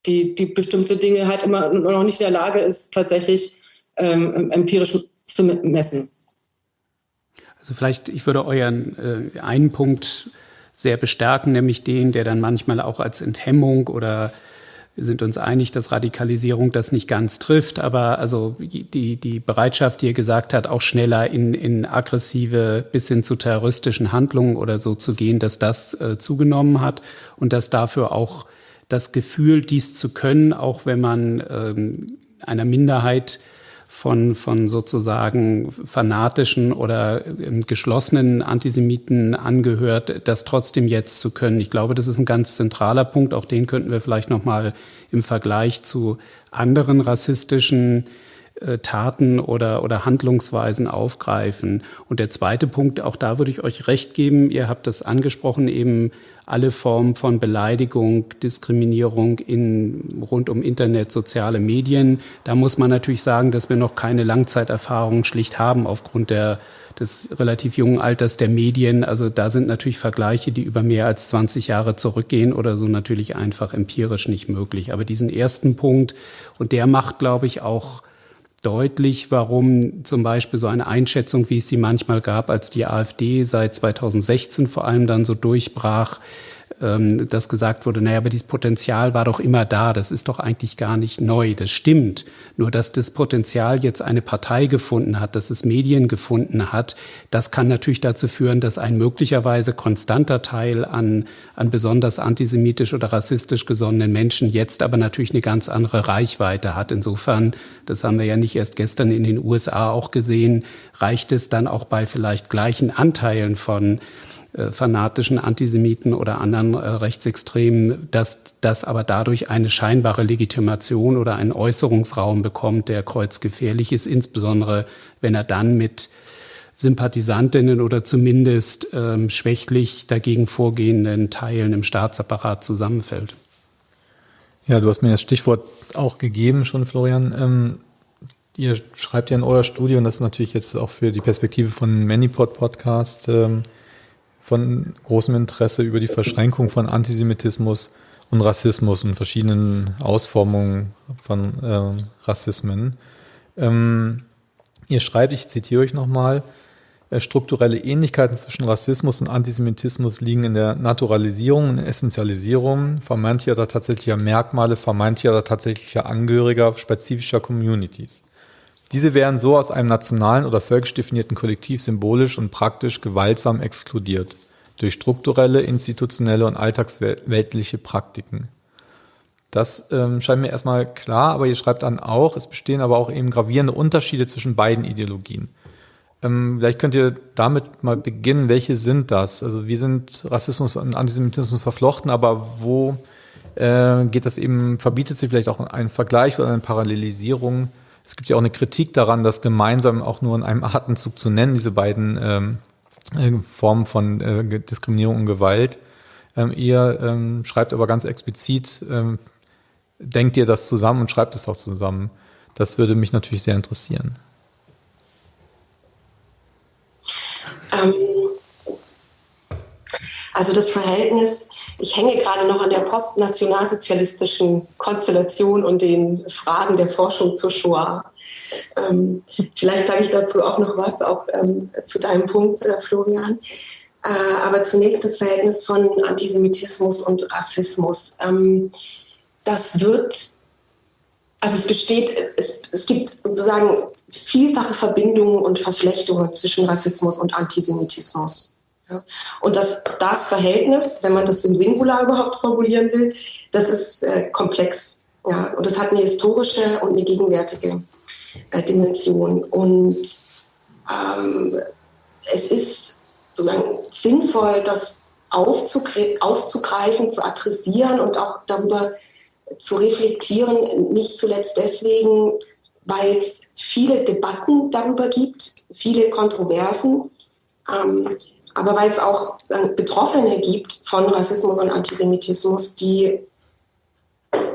die, die bestimmte Dinge halt immer noch nicht in der Lage ist, tatsächlich ähm, empirisch zu messen. Also vielleicht, ich würde euren äh, einen Punkt sehr bestärken, nämlich den, der dann manchmal auch als Enthemmung oder wir sind uns einig, dass Radikalisierung das nicht ganz trifft, aber also die, die Bereitschaft, die ihr gesagt hat, auch schneller in, in aggressive bis hin zu terroristischen Handlungen oder so zu gehen, dass das äh, zugenommen hat und dass dafür auch das Gefühl, dies zu können, auch wenn man ähm, einer Minderheit von, von sozusagen fanatischen oder ähm, geschlossenen Antisemiten angehört, das trotzdem jetzt zu können. Ich glaube, das ist ein ganz zentraler Punkt. Auch den könnten wir vielleicht nochmal im Vergleich zu anderen rassistischen äh, Taten oder, oder Handlungsweisen aufgreifen. Und der zweite Punkt, auch da würde ich euch recht geben, ihr habt das angesprochen, eben alle Formen von Beleidigung, Diskriminierung in, rund um Internet, soziale Medien. Da muss man natürlich sagen, dass wir noch keine Langzeiterfahrung schlicht haben aufgrund der, des relativ jungen Alters der Medien. Also da sind natürlich Vergleiche, die über mehr als 20 Jahre zurückgehen oder so natürlich einfach empirisch nicht möglich. Aber diesen ersten Punkt, und der macht, glaube ich, auch deutlich, warum zum Beispiel so eine Einschätzung, wie es sie manchmal gab, als die AfD seit 2016 vor allem dann so durchbrach, ähm, dass gesagt wurde, naja, aber dieses Potenzial war doch immer da, das ist doch eigentlich gar nicht neu, das stimmt. Nur dass das Potenzial jetzt eine Partei gefunden hat, dass es Medien gefunden hat, das kann natürlich dazu führen, dass ein möglicherweise konstanter Teil an, an besonders antisemitisch oder rassistisch gesonnenen Menschen jetzt aber natürlich eine ganz andere Reichweite hat. Insofern, das haben wir ja nicht erst gestern in den USA auch gesehen, reicht es dann auch bei vielleicht gleichen Anteilen von fanatischen Antisemiten oder anderen äh, Rechtsextremen, dass das aber dadurch eine scheinbare Legitimation oder einen Äußerungsraum bekommt, der kreuzgefährlich ist, insbesondere wenn er dann mit Sympathisantinnen oder zumindest ähm, schwächlich dagegen vorgehenden Teilen im Staatsapparat zusammenfällt. Ja, du hast mir das Stichwort auch gegeben schon, Florian. Ähm, ihr schreibt ja in eurer Studie, und das ist natürlich jetzt auch für die Perspektive von Manipod Podcast ähm, von großem Interesse über die Verschränkung von Antisemitismus und Rassismus und verschiedenen Ausformungen von äh, Rassismen. Ähm, ihr schreibt, ich zitiere euch nochmal, äh, strukturelle Ähnlichkeiten zwischen Rassismus und Antisemitismus liegen in der Naturalisierung und Essentialisierung vermeintlicher oder tatsächlicher Merkmale, vermeintlicher oder tatsächlicher Angehöriger spezifischer Communities. Diese werden so aus einem nationalen oder völkisch definierten Kollektiv symbolisch und praktisch gewaltsam exkludiert durch strukturelle, institutionelle und alltagsweltliche Praktiken. Das ähm, scheint mir erstmal klar, aber ihr schreibt dann auch, es bestehen aber auch eben gravierende Unterschiede zwischen beiden Ideologien. Ähm, vielleicht könnt ihr damit mal beginnen, welche sind das? Also wie sind Rassismus und Antisemitismus verflochten, aber wo äh, geht das eben, verbietet sich vielleicht auch ein Vergleich oder eine Parallelisierung? Es gibt ja auch eine Kritik daran, das gemeinsam auch nur in einem Atemzug zu nennen, diese beiden ähm, äh, Formen von äh, Diskriminierung und Gewalt. Ähm, ihr ähm, schreibt aber ganz explizit, ähm, denkt ihr das zusammen und schreibt es auch zusammen. Das würde mich natürlich sehr interessieren. Ähm, also das Verhältnis, ich hänge gerade noch an der postnationalsozialistischen Konstellation und den Fragen der Forschung zur Shoah. Ähm, vielleicht sage ich dazu auch noch was, auch ähm, zu deinem Punkt, äh, Florian. Äh, aber zunächst das Verhältnis von Antisemitismus und Rassismus. Ähm, das wird, also es besteht, es, es gibt sozusagen vielfache Verbindungen und Verflechtungen zwischen Rassismus und Antisemitismus. Und das, das Verhältnis, wenn man das im Singular überhaupt formulieren will, das ist äh, komplex. Ja. Und das hat eine historische und eine gegenwärtige äh, Dimension. Und ähm, es ist sozusagen sinnvoll, das aufzugreifen, zu adressieren und auch darüber zu reflektieren, nicht zuletzt deswegen, weil es viele Debatten darüber gibt, viele Kontroversen. Ähm, aber weil es auch Betroffene gibt von Rassismus und Antisemitismus, die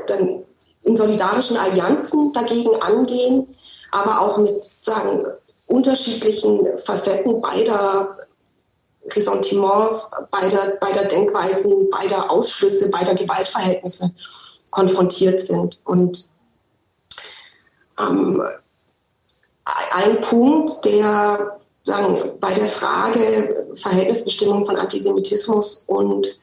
dann in solidarischen Allianzen dagegen angehen, aber auch mit sagen, unterschiedlichen Facetten beider Ressentiments, beider, beider Denkweisen, beider Ausschlüsse, beider Gewaltverhältnisse konfrontiert sind. Und ähm, ein Punkt, der sagen, bei der Frage Verhältnisbestimmung von Antisemitismus und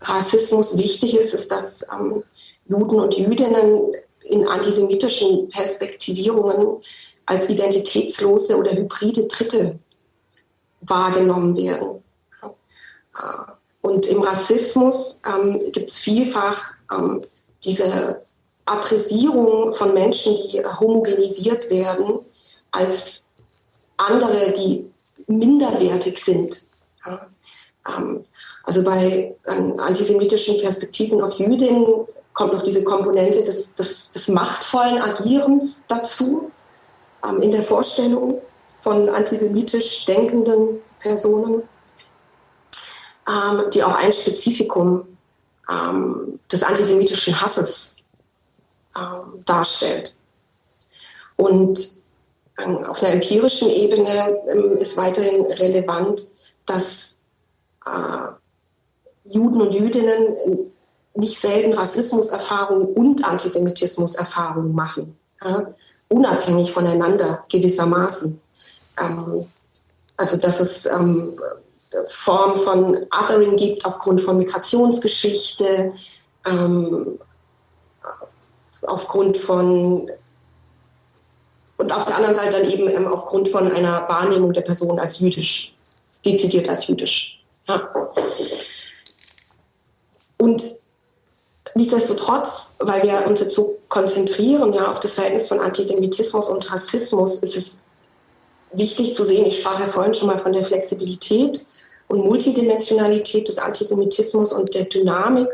Rassismus wichtig ist, ist, dass ähm, Juden und Jüdinnen in antisemitischen Perspektivierungen als identitätslose oder hybride Dritte wahrgenommen werden. Und im Rassismus ähm, gibt es vielfach ähm, diese Adressierung von Menschen, die homogenisiert werden, als andere, die minderwertig sind. Ja. Ähm, also bei ähm, antisemitischen Perspektiven auf Jüdinnen kommt noch diese Komponente des, des, des machtvollen Agierens dazu ähm, in der Vorstellung von antisemitisch denkenden Personen, ähm, die auch ein Spezifikum ähm, des antisemitischen Hasses ähm, darstellt. Und auf einer empirischen Ebene ähm, ist weiterhin relevant, dass äh, Juden und Jüdinnen nicht selten Rassismuserfahrungen und Antisemitismuserfahrungen machen, unabhängig voneinander gewissermaßen. Ähm, also dass es ähm, Formen von Othering gibt aufgrund von Migrationsgeschichte, ähm, aufgrund von und auf der anderen Seite dann eben ähm, aufgrund von einer Wahrnehmung der Person als jüdisch, dezidiert als jüdisch. Ja. Und nichtsdestotrotz, weil wir uns jetzt so konzentrieren ja, auf das Verhältnis von Antisemitismus und Rassismus, ist es wichtig zu sehen, ich sprach ja vorhin schon mal von der Flexibilität und Multidimensionalität des Antisemitismus und der Dynamik.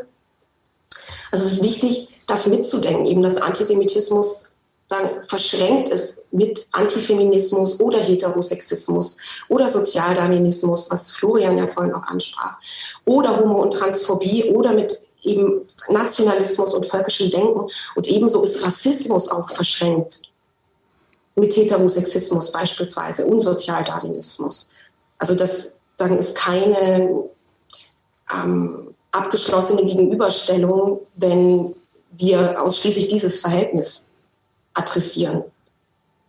Also es ist wichtig, das mitzudenken, eben dass Antisemitismus dann verschränkt ist mit Antifeminismus oder Heterosexismus oder Sozialdarwinismus, was Florian ja vorhin auch ansprach, oder Homo- und Transphobie oder mit eben Nationalismus und völkischem Denken. Und ebenso ist Rassismus auch verschränkt mit Heterosexismus beispielsweise und Sozialdarwinismus. Also das dann ist keine ähm, abgeschlossene Gegenüberstellung, wenn wir ausschließlich dieses Verhältnis adressieren.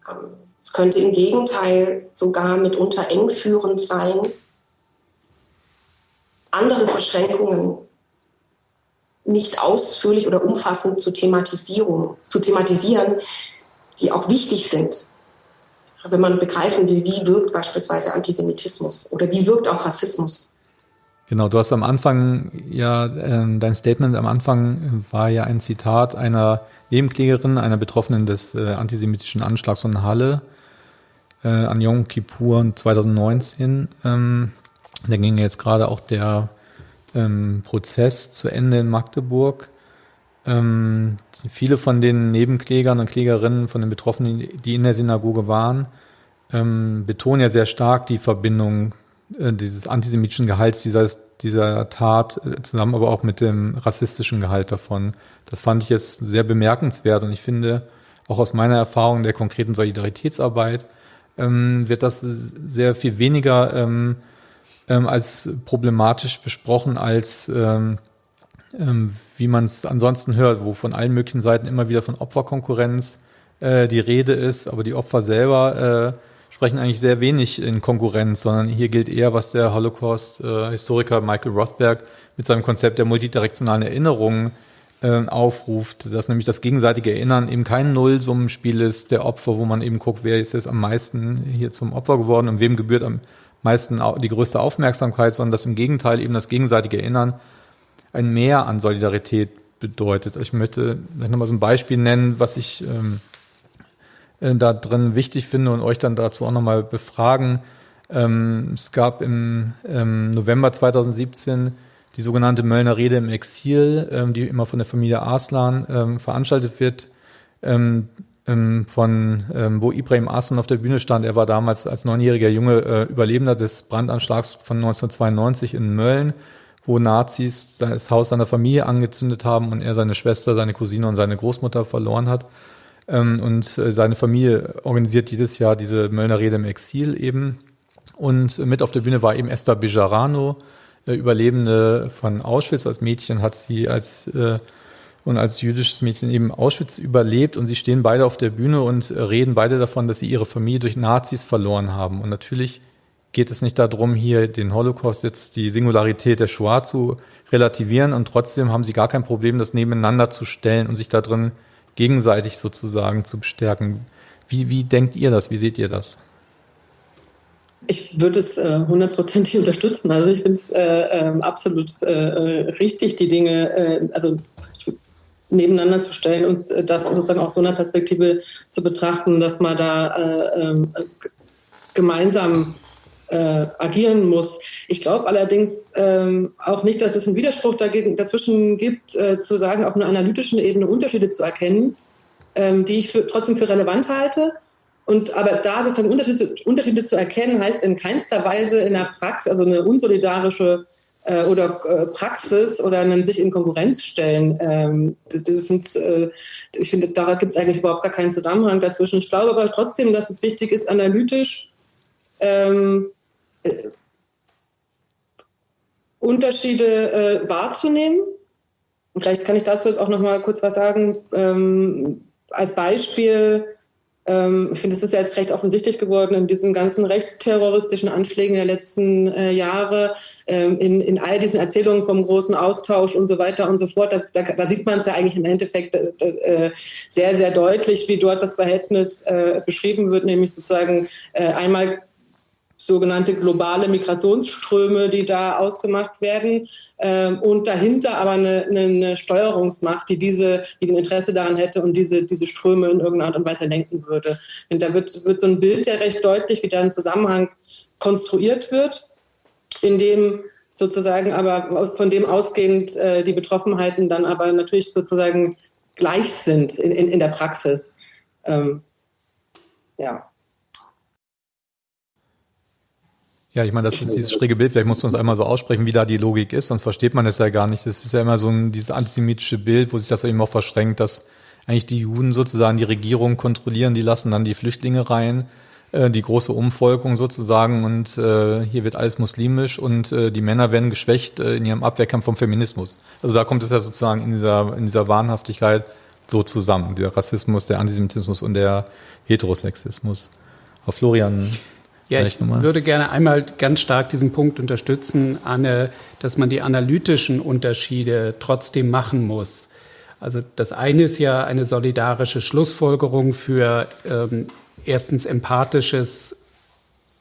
Ähm, es könnte im Gegenteil sogar mitunter engführend sein, andere Verschränkungen nicht ausführlich oder umfassend zu, Thematisierung, zu thematisieren, die auch wichtig sind. Wenn man begreifen will, wie wirkt beispielsweise Antisemitismus oder wie wirkt auch Rassismus. Genau, du hast am Anfang ja, äh, dein Statement am Anfang war ja ein Zitat einer Nebenklägerin, einer Betroffenen des äh, antisemitischen Anschlags von Halle äh, an Yom Kippur 2019. Ähm, da ging jetzt gerade auch der ähm, Prozess zu Ende in Magdeburg. Ähm, viele von den Nebenklägern und Klägerinnen, von den Betroffenen, die in der Synagoge waren, ähm, betonen ja sehr stark die Verbindung dieses antisemitischen Gehalts dieser, dieser Tat äh, zusammen, aber auch mit dem rassistischen Gehalt davon. Das fand ich jetzt sehr bemerkenswert und ich finde, auch aus meiner Erfahrung der konkreten Solidaritätsarbeit, ähm, wird das sehr viel weniger ähm, ähm, als problematisch besprochen, als ähm, ähm, wie man es ansonsten hört, wo von allen möglichen Seiten immer wieder von Opferkonkurrenz äh, die Rede ist, aber die Opfer selber äh, sprechen eigentlich sehr wenig in Konkurrenz, sondern hier gilt eher, was der Holocaust-Historiker Michael Rothberg mit seinem Konzept der multidirektionalen Erinnerung äh, aufruft, dass nämlich das gegenseitige Erinnern eben kein Nullsummenspiel ist der Opfer, wo man eben guckt, wer ist jetzt am meisten hier zum Opfer geworden und wem gebührt am meisten die größte Aufmerksamkeit, sondern dass im Gegenteil eben das gegenseitige Erinnern ein Mehr an Solidarität bedeutet. Ich möchte vielleicht nochmal so ein Beispiel nennen, was ich ähm, äh, da drin wichtig finde und euch dann dazu auch nochmal befragen. Ähm, es gab im ähm, November 2017 die sogenannte Möllner Rede im Exil, ähm, die immer von der Familie Arslan ähm, veranstaltet wird, ähm, ähm, von wo Ibrahim Arslan auf der Bühne stand. Er war damals als neunjähriger Junge äh, Überlebender des Brandanschlags von 1992 in Mölln, wo Nazis das Haus seiner Familie angezündet haben und er seine Schwester, seine Cousine und seine Großmutter verloren hat. Ähm, und äh, seine Familie organisiert jedes Jahr diese Möllner Rede im Exil eben. Und mit auf der Bühne war eben Esther Bejarano, äh, Überlebende von Auschwitz. Als Mädchen hat sie als äh, und als jüdisches Mädchen eben Auschwitz überlebt und sie stehen beide auf der Bühne und reden beide davon, dass sie ihre Familie durch Nazis verloren haben. Und natürlich geht es nicht darum, hier den Holocaust jetzt die Singularität der Shoah zu relativieren und trotzdem haben sie gar kein Problem, das nebeneinander zu stellen und sich da drin gegenseitig sozusagen zu bestärken. Wie, wie denkt ihr das? Wie seht ihr das? Ich würde es äh, hundertprozentig äh, unterstützen. Also ich finde es äh, äh, absolut äh, äh, richtig, die Dinge, äh, also nebeneinander zu stellen und das sozusagen aus so einer Perspektive zu betrachten, dass man da äh, äh, gemeinsam äh, agieren muss. Ich glaube allerdings ähm, auch nicht, dass es einen Widerspruch dagegen, dazwischen gibt, äh, zu sagen, auf einer analytischen Ebene Unterschiede zu erkennen, ähm, die ich für, trotzdem für relevant halte. Und aber da sozusagen Unterschiede, Unterschiede zu erkennen, heißt in keinster Weise in der Praxis, also eine unsolidarische äh, oder äh, Praxis oder einen sich in Konkurrenz stellen. Ähm, das sind, äh, ich finde, da gibt es eigentlich überhaupt gar keinen Zusammenhang dazwischen. Ich glaube aber trotzdem, dass es wichtig ist, analytisch ähm, äh, Unterschiede äh, wahrzunehmen. Und vielleicht kann ich dazu jetzt auch noch mal kurz was sagen. Ähm, als Beispiel, ähm, ich finde, es ist ja jetzt recht offensichtlich geworden in diesen ganzen rechtsterroristischen Anschlägen der letzten äh, Jahre, ähm, in, in all diesen Erzählungen vom großen Austausch und so weiter und so fort. Da, da, da sieht man es ja eigentlich im Endeffekt äh, äh, sehr, sehr deutlich, wie dort das Verhältnis äh, beschrieben wird, nämlich sozusagen äh, einmal sogenannte globale Migrationsströme, die da ausgemacht werden ähm, und dahinter aber eine, eine, Steuerungsmacht, die diese, die ein Interesse daran hätte und diese, diese Ströme in irgendeiner Art und Weise lenken würde. Und da wird, wird so ein Bild ja recht deutlich, wie da ein Zusammenhang konstruiert wird, in dem sozusagen aber von dem ausgehend äh, die Betroffenheiten dann aber natürlich sozusagen gleich sind in, in, in der Praxis. Ähm, ja. Ja, ich meine, das ist dieses schräge Bild. Vielleicht musst du uns einmal so aussprechen, wie da die Logik ist, sonst versteht man es ja gar nicht. Das ist ja immer so ein, dieses antisemitische Bild, wo sich das eben auch verschränkt, dass eigentlich die Juden sozusagen die Regierung kontrollieren, die lassen dann die Flüchtlinge rein, äh, die große Umvolkung sozusagen und äh, hier wird alles muslimisch und äh, die Männer werden geschwächt äh, in ihrem Abwehrkampf vom Feminismus. Also da kommt es ja sozusagen in dieser, in dieser Wahnhaftigkeit so zusammen, der Rassismus, der Antisemitismus und der Heterosexismus. Auf Florian ja, ich würde gerne einmal ganz stark diesen Punkt unterstützen, Anne, dass man die analytischen Unterschiede trotzdem machen muss. Also das eine ist ja eine solidarische Schlussfolgerung für ähm, erstens empathisches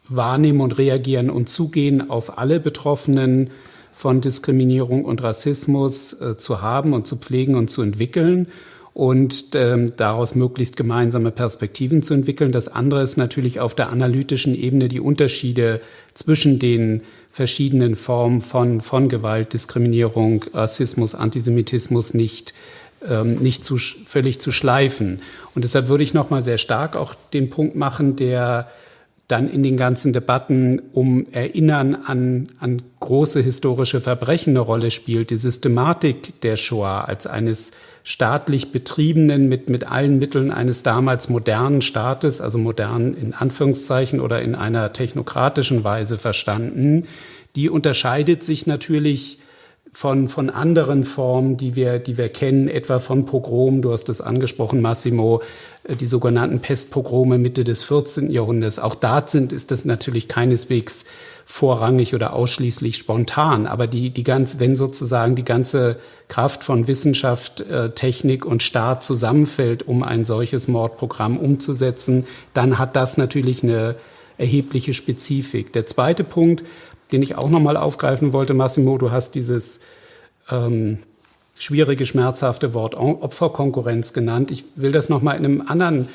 Wahrnehmen und Reagieren und Zugehen auf alle Betroffenen von Diskriminierung und Rassismus äh, zu haben und zu pflegen und zu entwickeln und ähm, daraus möglichst gemeinsame Perspektiven zu entwickeln. Das andere ist natürlich auf der analytischen Ebene die Unterschiede zwischen den verschiedenen Formen von, von Gewalt, Diskriminierung, Rassismus, Antisemitismus nicht ähm, nicht zu, völlig zu schleifen. Und deshalb würde ich noch mal sehr stark auch den Punkt machen, der dann in den ganzen Debatten um Erinnern an, an große historische Verbrechen eine Rolle spielt. Die Systematik der Shoah als eines staatlich betriebenen, mit, mit allen Mitteln eines damals modernen Staates, also modern in Anführungszeichen oder in einer technokratischen Weise verstanden, die unterscheidet sich natürlich von, von anderen Formen, die wir, die wir kennen, etwa von Pogrom, du hast es angesprochen, Massimo, äh, die sogenannten Pestpogrome Mitte des 14. Jahrhunderts. Auch da sind, ist das natürlich keineswegs vorrangig oder ausschließlich spontan. Aber die, die ganz, wenn sozusagen die ganze Kraft von Wissenschaft, äh, Technik und Staat zusammenfällt, um ein solches Mordprogramm umzusetzen, dann hat das natürlich eine erhebliche Spezifik. Der zweite Punkt, den ich auch nochmal aufgreifen wollte, Massimo, du hast dieses ähm, schwierige, schmerzhafte Wort Opferkonkurrenz genannt. Ich will das nochmal in einem anderen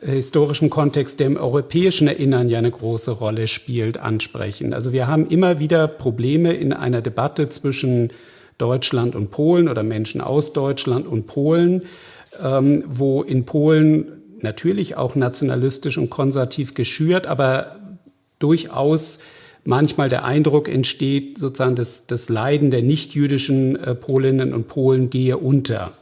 historischen Kontext, der im europäischen Erinnern ja eine große Rolle spielt, ansprechen. Also wir haben immer wieder Probleme in einer Debatte zwischen Deutschland und Polen oder Menschen aus Deutschland und Polen, ähm, wo in Polen natürlich auch nationalistisch und konservativ geschürt, aber durchaus manchmal der Eindruck entsteht, sozusagen das, das Leiden der nichtjüdischen äh, Polinnen und Polen gehe unter.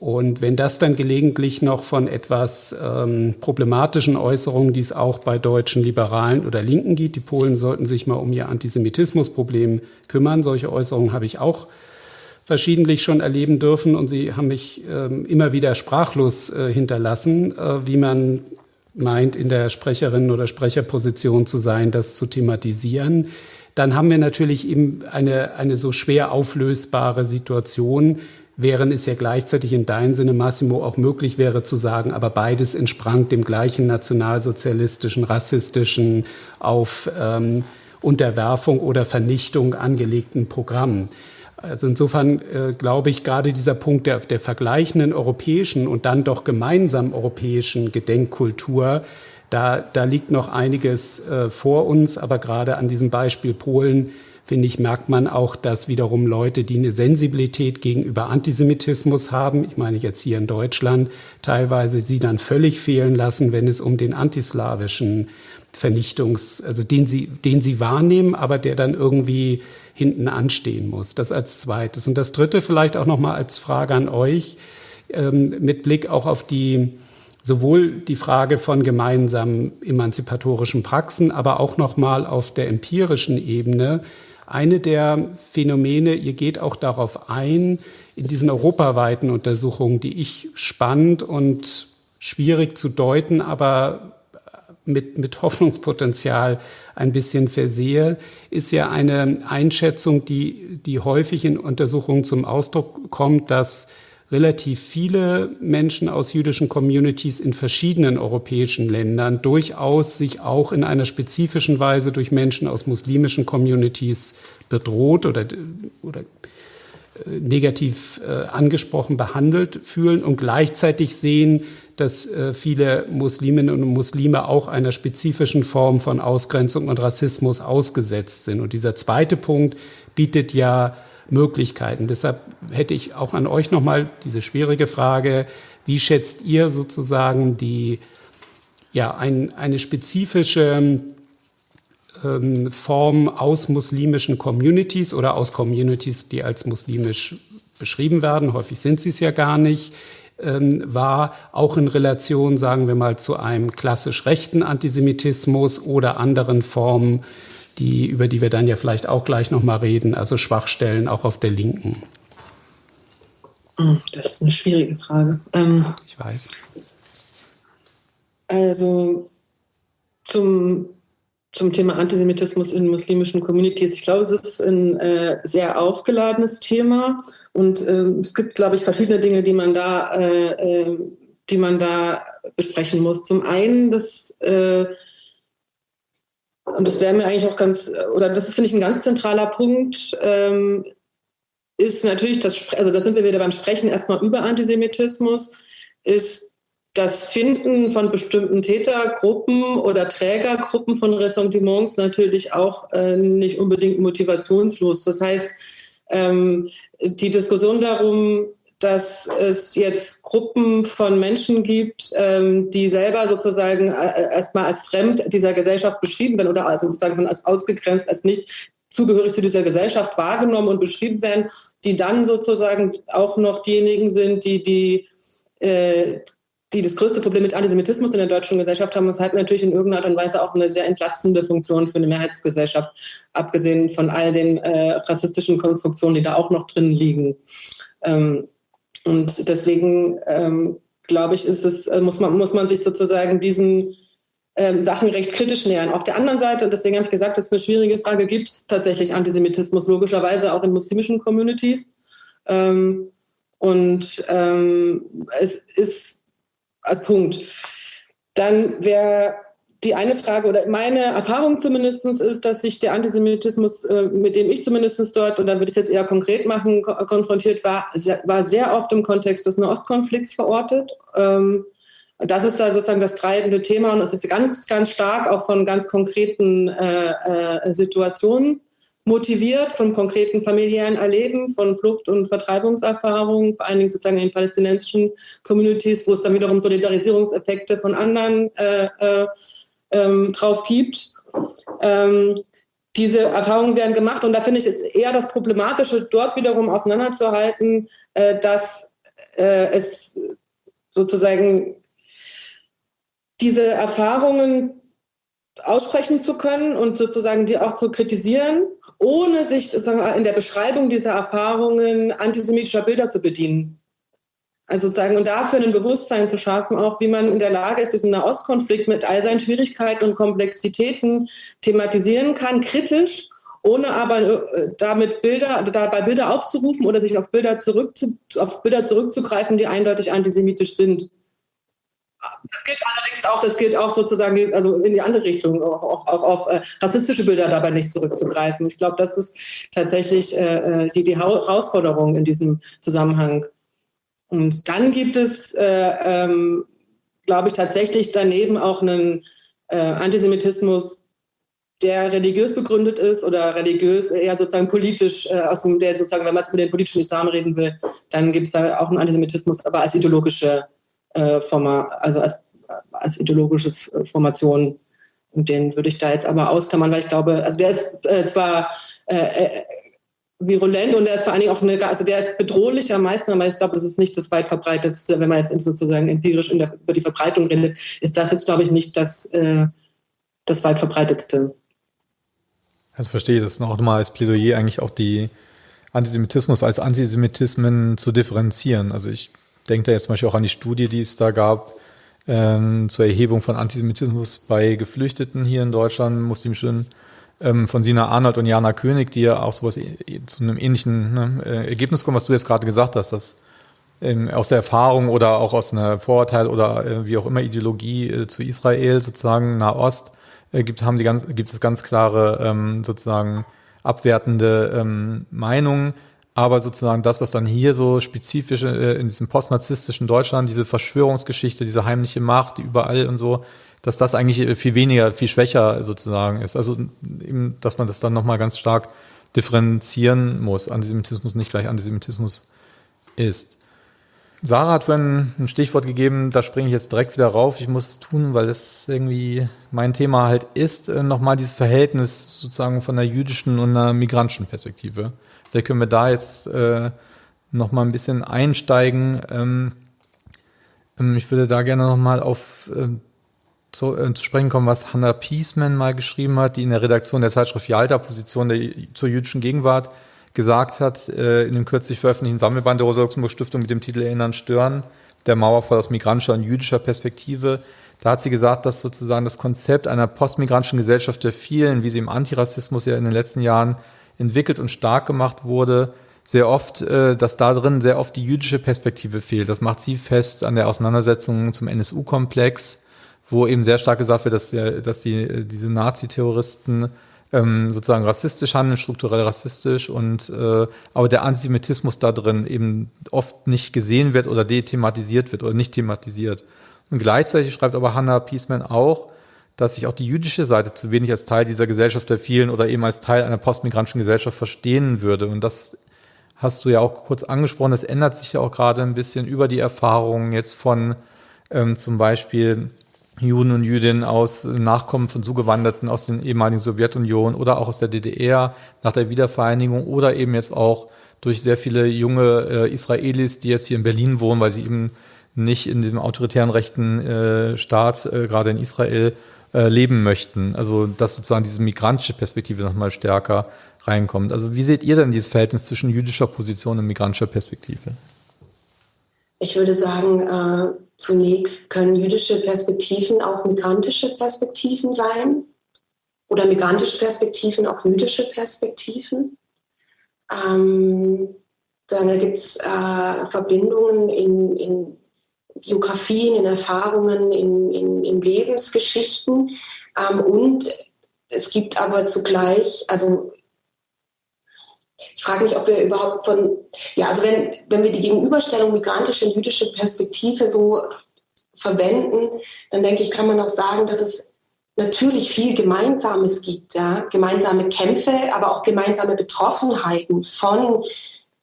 Und wenn das dann gelegentlich noch von etwas ähm, problematischen Äußerungen, die es auch bei deutschen Liberalen oder Linken gibt, die Polen sollten sich mal um ihr Antisemitismusproblem kümmern. Solche Äußerungen habe ich auch verschiedentlich schon erleben dürfen und sie haben mich ähm, immer wieder sprachlos äh, hinterlassen, äh, wie man meint, in der Sprecherin oder Sprecherposition zu sein, das zu thematisieren. Dann haben wir natürlich eben eine, eine so schwer auflösbare Situation, während es ja gleichzeitig in deinem Sinne, Massimo, auch möglich wäre zu sagen, aber beides entsprang dem gleichen nationalsozialistischen, rassistischen, auf ähm, Unterwerfung oder Vernichtung angelegten Programm. Also insofern äh, glaube ich, gerade dieser Punkt der, der vergleichenden europäischen und dann doch gemeinsamen europäischen Gedenkkultur, da, da liegt noch einiges äh, vor uns, aber gerade an diesem Beispiel Polen finde ich, merkt man auch, dass wiederum Leute, die eine Sensibilität gegenüber Antisemitismus haben, ich meine jetzt hier in Deutschland, teilweise sie dann völlig fehlen lassen, wenn es um den antislawischen Vernichtungs, also den sie, den sie wahrnehmen, aber der dann irgendwie hinten anstehen muss. Das als zweites. Und das dritte vielleicht auch nochmal als Frage an euch, ähm, mit Blick auch auf die, sowohl die Frage von gemeinsamen emanzipatorischen Praxen, aber auch nochmal auf der empirischen Ebene. Eine der Phänomene, ihr geht auch darauf ein, in diesen europaweiten Untersuchungen, die ich spannend und schwierig zu deuten, aber mit, mit Hoffnungspotenzial ein bisschen versehe, ist ja eine Einschätzung, die, die häufig in Untersuchungen zum Ausdruck kommt, dass relativ viele Menschen aus jüdischen Communities in verschiedenen europäischen Ländern durchaus sich auch in einer spezifischen Weise durch Menschen aus muslimischen Communities bedroht oder, oder äh, negativ äh, angesprochen behandelt fühlen und gleichzeitig sehen, dass äh, viele Musliminnen und Muslime auch einer spezifischen Form von Ausgrenzung und Rassismus ausgesetzt sind. Und dieser zweite Punkt bietet ja Möglichkeiten. Deshalb hätte ich auch an euch nochmal diese schwierige Frage, wie schätzt ihr sozusagen die, ja, ein, eine spezifische ähm, Form aus muslimischen Communities oder aus Communities, die als muslimisch beschrieben werden, häufig sind sie es ja gar nicht, ähm, war, auch in Relation, sagen wir mal, zu einem klassisch rechten Antisemitismus oder anderen Formen, die, über die wir dann ja vielleicht auch gleich nochmal reden, also Schwachstellen auch auf der Linken. Hm, das ist eine schwierige Frage. Ähm, ich weiß. Also zum, zum Thema Antisemitismus in muslimischen Communities. Ich glaube, es ist ein äh, sehr aufgeladenes Thema und äh, es gibt, glaube ich, verschiedene Dinge, die man da, äh, äh, die man da besprechen muss. Zum einen, dass äh, und das wäre mir eigentlich auch ganz, oder das ist, finde ich, ein ganz zentraler Punkt, ähm, ist natürlich das, also da sind wir wieder beim Sprechen erstmal über Antisemitismus, ist das Finden von bestimmten Tätergruppen oder Trägergruppen von Ressentiments natürlich auch äh, nicht unbedingt motivationslos. Das heißt, ähm, die Diskussion darum, dass es jetzt Gruppen von Menschen gibt, ähm, die selber sozusagen äh, erstmal als fremd dieser Gesellschaft beschrieben werden oder also sozusagen als ausgegrenzt, als nicht zugehörig zu dieser Gesellschaft wahrgenommen und beschrieben werden, die dann sozusagen auch noch diejenigen sind, die die äh, die das größte Problem mit Antisemitismus in der deutschen Gesellschaft haben, das hat natürlich in irgendeiner Art und Weise auch eine sehr entlastende Funktion für eine Mehrheitsgesellschaft, abgesehen von all den äh, rassistischen Konstruktionen, die da auch noch drin liegen. Ähm, und deswegen ähm, glaube ich, ist es, äh, muss, man, muss man sich sozusagen diesen ähm, Sachen recht kritisch nähern. Auf der anderen Seite, und deswegen habe ich gesagt, das ist eine schwierige Frage, gibt es tatsächlich Antisemitismus, logischerweise auch in muslimischen Communities. Ähm, und ähm, es ist als Punkt. Dann wäre die eine Frage oder meine Erfahrung zumindest ist, dass sich der Antisemitismus, äh, mit dem ich zumindest dort, und dann würde ich es jetzt eher konkret machen, konfrontiert war, war sehr oft im Kontext des Nahostkonflikts verortet. Ähm, das ist da sozusagen das treibende Thema und es ist ganz, ganz stark auch von ganz konkreten äh, äh, Situationen motiviert, von konkreten familiären Erleben, von Flucht- und Vertreibungserfahrungen, vor allen Dingen sozusagen in palästinensischen Communities, wo es dann wiederum Solidarisierungseffekte von anderen äh, ähm, drauf gibt. Ähm, diese Erfahrungen werden gemacht und da finde ich es eher das Problematische, dort wiederum auseinanderzuhalten, äh, dass äh, es sozusagen diese Erfahrungen aussprechen zu können und sozusagen die auch zu kritisieren, ohne sich sozusagen in der Beschreibung dieser Erfahrungen antisemitischer Bilder zu bedienen. Also sozusagen, und dafür ein Bewusstsein zu schaffen, auch wie man in der Lage ist, diesen Nahostkonflikt mit all seinen Schwierigkeiten und Komplexitäten thematisieren kann, kritisch, ohne aber äh, damit Bilder, dabei Bilder aufzurufen oder sich auf Bilder, zurückzu, auf Bilder zurückzugreifen, die eindeutig antisemitisch sind. Das gilt allerdings auch, das gilt auch sozusagen also in die andere Richtung, auch, auch, auch auf äh, rassistische Bilder dabei nicht zurückzugreifen. Ich glaube, das ist tatsächlich äh, äh die, die Herausforderung in diesem Zusammenhang. Und dann gibt es, äh, ähm, glaube ich, tatsächlich daneben auch einen äh, Antisemitismus, der religiös begründet ist oder religiös eher sozusagen politisch, äh, aus dem, der sozusagen, wenn man es mit dem politischen Islam reden will, dann gibt es da auch einen Antisemitismus, aber als ideologische äh, Forma, also als, als ideologisches äh, Formation. Und den würde ich da jetzt aber ausklammern, weil ich glaube, also der ist äh, zwar äh, virulent und der ist vor allen Dingen auch eine, also der ist bedrohlich am meisten, aber ich glaube, das ist nicht das weit verbreitetste, wenn man jetzt sozusagen empirisch der, über die Verbreitung redet, ist das jetzt, glaube ich, nicht das, äh, das weit verbreitetste. Also verstehe das nochmal als Plädoyer eigentlich auch die Antisemitismus als Antisemitismen zu differenzieren. Also ich denke da jetzt zum Beispiel auch an die Studie, die es da gab ähm, zur Erhebung von Antisemitismus bei Geflüchteten hier in Deutschland, muslimischen, von Sina Arnold und Jana König, die ja auch sowas zu einem ähnlichen ne, äh, Ergebnis kommen, was du jetzt gerade gesagt hast, dass ähm, aus der Erfahrung oder auch aus einer Vorurteil oder äh, wie auch immer Ideologie äh, zu Israel, sozusagen Nahost, äh, gibt, haben die ganz, gibt es ganz klare ähm, sozusagen abwertende ähm, Meinungen. Aber sozusagen das, was dann hier so spezifisch äh, in diesem postnarzisstischen Deutschland, diese Verschwörungsgeschichte, diese heimliche Macht, die überall und so, dass das eigentlich äh, viel weniger, viel schwächer sozusagen ist. Also eben, dass man das dann nochmal ganz stark differenzieren muss. Antisemitismus nicht gleich Antisemitismus ist. Sarah hat vorhin ein Stichwort gegeben, da springe ich jetzt direkt wieder rauf. Ich muss es tun, weil es irgendwie mein Thema halt ist, äh, nochmal dieses Verhältnis sozusagen von der jüdischen und einer migrantischen Perspektive. Vielleicht können wir da jetzt äh, noch mal ein bisschen einsteigen. Ähm, ähm, ich würde da gerne noch mal auf äh, zu, äh, zu, sprechen kommen, was Hannah Piesman mal geschrieben hat, die in der Redaktion der Zeitschrift Jalta Position der, zur jüdischen Gegenwart gesagt hat, äh, in dem kürzlich veröffentlichten Sammelband der Rosa-Luxemburg-Stiftung mit dem Titel Erinnern, Stören, der Mauerfall aus migrantischer und jüdischer Perspektive. Da hat sie gesagt, dass sozusagen das Konzept einer postmigrantischen Gesellschaft der vielen, wie sie im Antirassismus ja in den letzten Jahren entwickelt und stark gemacht wurde, sehr oft, äh, dass da drin sehr oft die jüdische Perspektive fehlt. Das macht sie fest an der Auseinandersetzung zum NSU-Komplex, wo eben sehr stark gesagt wird, dass, dass die, äh, diese Nazi-Terroristen ähm, sozusagen rassistisch handeln, strukturell rassistisch und äh, aber der Antisemitismus da drin eben oft nicht gesehen wird oder dethematisiert wird oder nicht thematisiert. Und gleichzeitig schreibt aber Hannah Piesman auch, dass sich auch die jüdische Seite zu wenig als Teil dieser Gesellschaft der vielen oder eben als Teil einer postmigrantischen Gesellschaft verstehen würde. Und das hast du ja auch kurz angesprochen. Das ändert sich ja auch gerade ein bisschen über die Erfahrungen jetzt von ähm, zum Beispiel Juden und Jüdinnen aus Nachkommen von Zugewanderten aus den ehemaligen Sowjetunion oder auch aus der DDR nach der Wiedervereinigung oder eben jetzt auch durch sehr viele junge äh, Israelis, die jetzt hier in Berlin wohnen, weil sie eben nicht in diesem autoritären rechten äh, Staat, äh, gerade in Israel, äh, leben möchten. Also dass sozusagen diese migrantische Perspektive nochmal stärker reinkommt. Also wie seht ihr denn dieses Verhältnis zwischen jüdischer Position und migrantischer Perspektive? Ich würde sagen, äh, zunächst können jüdische Perspektiven auch migrantische Perspektiven sein oder migrantische Perspektiven auch jüdische Perspektiven. Ähm, dann gibt es äh, Verbindungen in, in Biografien, in Erfahrungen, in, in, in Lebensgeschichten. Ähm, und es gibt aber zugleich, also ich frage mich, ob wir überhaupt von, ja, also wenn, wenn wir die Gegenüberstellung migrantische und jüdische Perspektive so verwenden, dann denke ich, kann man auch sagen, dass es natürlich viel Gemeinsames gibt, ja? gemeinsame Kämpfe, aber auch gemeinsame Betroffenheiten von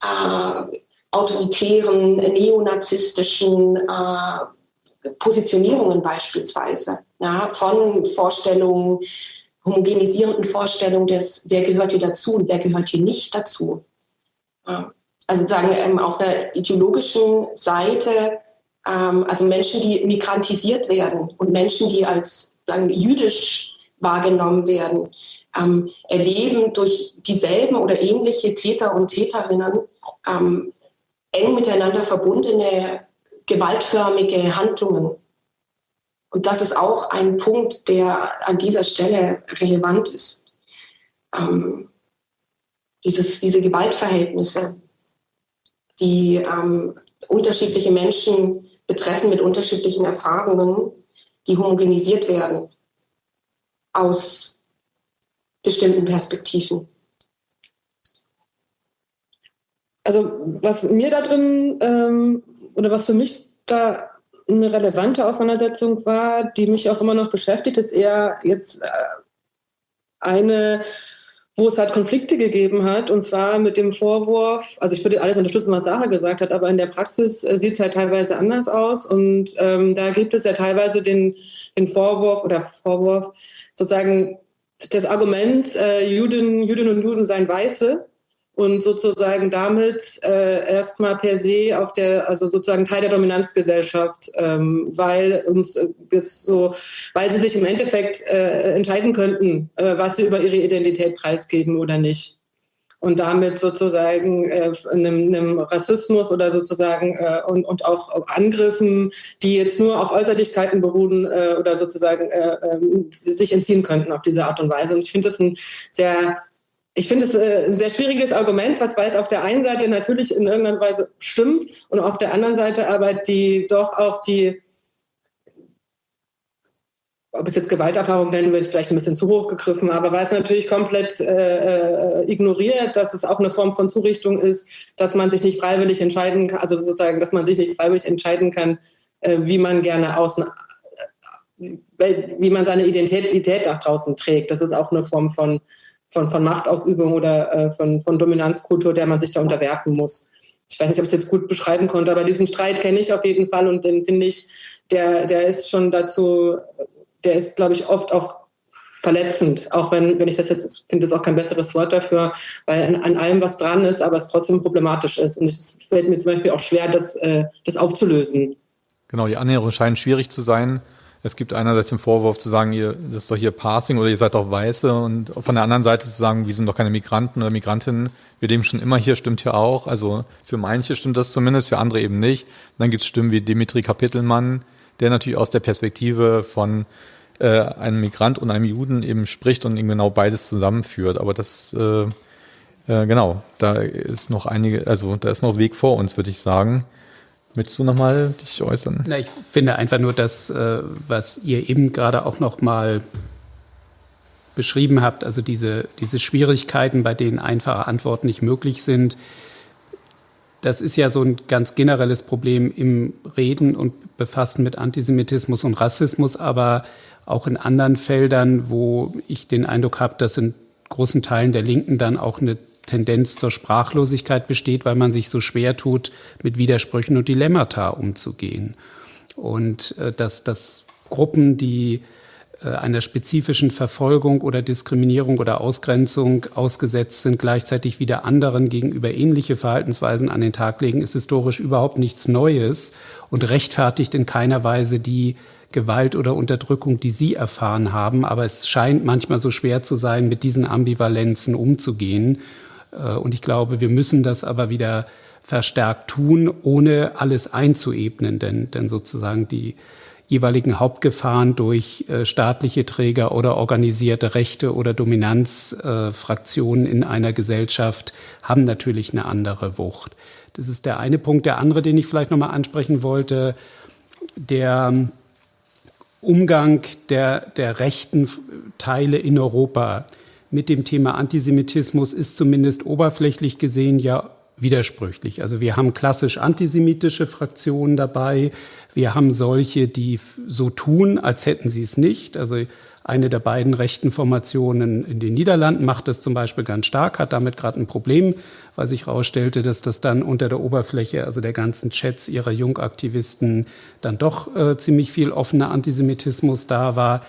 äh, autoritären, neonazistischen äh, Positionierungen beispielsweise, ja, von Vorstellungen, homogenisierenden Vorstellungen des, wer gehört hier dazu und wer gehört hier nicht dazu. Also sagen ähm, auf der ideologischen Seite, ähm, also Menschen, die migrantisiert werden und Menschen, die als sagen, jüdisch wahrgenommen werden, ähm, erleben durch dieselben oder ähnliche Täter und Täterinnen eng miteinander verbundene gewaltförmige Handlungen. Und das ist auch ein Punkt, der an dieser Stelle relevant ist. Ähm, dieses, diese Gewaltverhältnisse, die ähm, unterschiedliche Menschen betreffen mit unterschiedlichen Erfahrungen, die homogenisiert werden aus bestimmten Perspektiven. Also was mir da drin ähm, oder was für mich da eine relevante Auseinandersetzung war, die mich auch immer noch beschäftigt, ist eher jetzt äh, eine, wo es halt Konflikte gegeben hat, und zwar mit dem Vorwurf, also ich würde alles unterstützen, was Sarah gesagt hat, aber in der Praxis äh, sieht es halt teilweise anders aus. Und ähm, da gibt es ja teilweise den, den Vorwurf oder Vorwurf, sozusagen das Argument, äh, Juden, Juden und Juden seien Weiße und sozusagen damit äh, erstmal per se auf der, also sozusagen Teil der Dominanzgesellschaft, ähm, weil uns äh, so, weil sie sich im Endeffekt äh, entscheiden könnten, äh, was sie über ihre Identität preisgeben oder nicht. Und damit sozusagen äh, einem, einem Rassismus oder sozusagen äh, und, und auch Angriffen, die jetzt nur auf Äußerlichkeiten beruhen äh, oder sozusagen äh, äh, sich entziehen könnten auf diese Art und Weise. Und ich finde das ein sehr ich finde es äh, ein sehr schwieriges Argument, was weiß auf der einen Seite natürlich in irgendeiner Weise stimmt und auf der anderen Seite aber die doch auch die, ob es jetzt Gewalterfahrung nennen will, ist vielleicht ein bisschen zu hoch gegriffen, aber weil es natürlich komplett äh, äh, ignoriert, dass es auch eine Form von Zurichtung ist, dass man sich nicht freiwillig entscheiden kann, also sozusagen, dass man sich nicht freiwillig entscheiden kann, äh, wie man gerne außen, äh, wie man seine Identität nach draußen trägt. Das ist auch eine Form von von, von Machtausübung oder äh, von, von Dominanzkultur, der man sich da unterwerfen muss. Ich weiß nicht, ob ich es jetzt gut beschreiben konnte, aber diesen Streit kenne ich auf jeden Fall und den finde ich, der, der ist schon dazu, der ist, glaube ich, oft auch verletzend, auch wenn, wenn ich das jetzt, finde das auch kein besseres Wort dafür, weil an, an, allem was dran ist, aber es trotzdem problematisch ist. Und es fällt mir zum Beispiel auch schwer, das, äh, das aufzulösen. Genau, die Annäherung scheint schwierig zu sein. Es gibt einerseits den Vorwurf zu sagen, ihr, das ist doch hier Passing oder ihr seid doch Weiße und von der anderen Seite zu sagen, wir sind doch keine Migranten oder Migrantinnen, wir leben schon immer hier, stimmt hier auch. Also für manche stimmt das zumindest, für andere eben nicht. dann gibt es Stimmen wie Dimitri Kapitelmann, der natürlich aus der Perspektive von äh, einem Migrant und einem Juden eben spricht und eben genau beides zusammenführt. Aber das, äh, äh, genau, da ist noch einige, also da ist noch Weg vor uns, würde ich sagen. Möchtest du nochmal dich äußern? Na, ich finde einfach nur das, äh, was ihr eben gerade auch nochmal beschrieben habt, also diese, diese Schwierigkeiten, bei denen einfache Antworten nicht möglich sind. Das ist ja so ein ganz generelles Problem im Reden und Befassen mit Antisemitismus und Rassismus, aber auch in anderen Feldern, wo ich den Eindruck habe, dass in großen Teilen der Linken dann auch eine Tendenz zur Sprachlosigkeit besteht, weil man sich so schwer tut, mit Widersprüchen und Dilemmata umzugehen. Und äh, dass, dass Gruppen, die äh, einer spezifischen Verfolgung oder Diskriminierung oder Ausgrenzung ausgesetzt sind, gleichzeitig wieder anderen gegenüber ähnliche Verhaltensweisen an den Tag legen, ist historisch überhaupt nichts Neues und rechtfertigt in keiner Weise die Gewalt oder Unterdrückung, die Sie erfahren haben. Aber es scheint manchmal so schwer zu sein, mit diesen Ambivalenzen umzugehen. Äh, und ich glaube, wir müssen das aber wieder verstärkt tun, ohne alles einzuebnen, denn, denn sozusagen die jeweiligen Hauptgefahren durch äh, staatliche Träger oder organisierte Rechte oder Dominanzfraktionen äh, in einer Gesellschaft haben natürlich eine andere Wucht. Das ist der eine Punkt. Der andere, den ich vielleicht nochmal ansprechen wollte, der Umgang der, der rechten Teile in Europa mit dem Thema Antisemitismus ist zumindest oberflächlich gesehen ja widersprüchlich. Also wir haben klassisch antisemitische Fraktionen dabei. Wir haben solche, die so tun, als hätten sie es nicht. Also eine der beiden rechten Formationen in den Niederlanden macht das zum Beispiel ganz stark, hat damit gerade ein Problem, weil sich herausstellte, dass das dann unter der Oberfläche, also der ganzen Chats ihrer Jungaktivisten, dann doch äh, ziemlich viel offener Antisemitismus da war.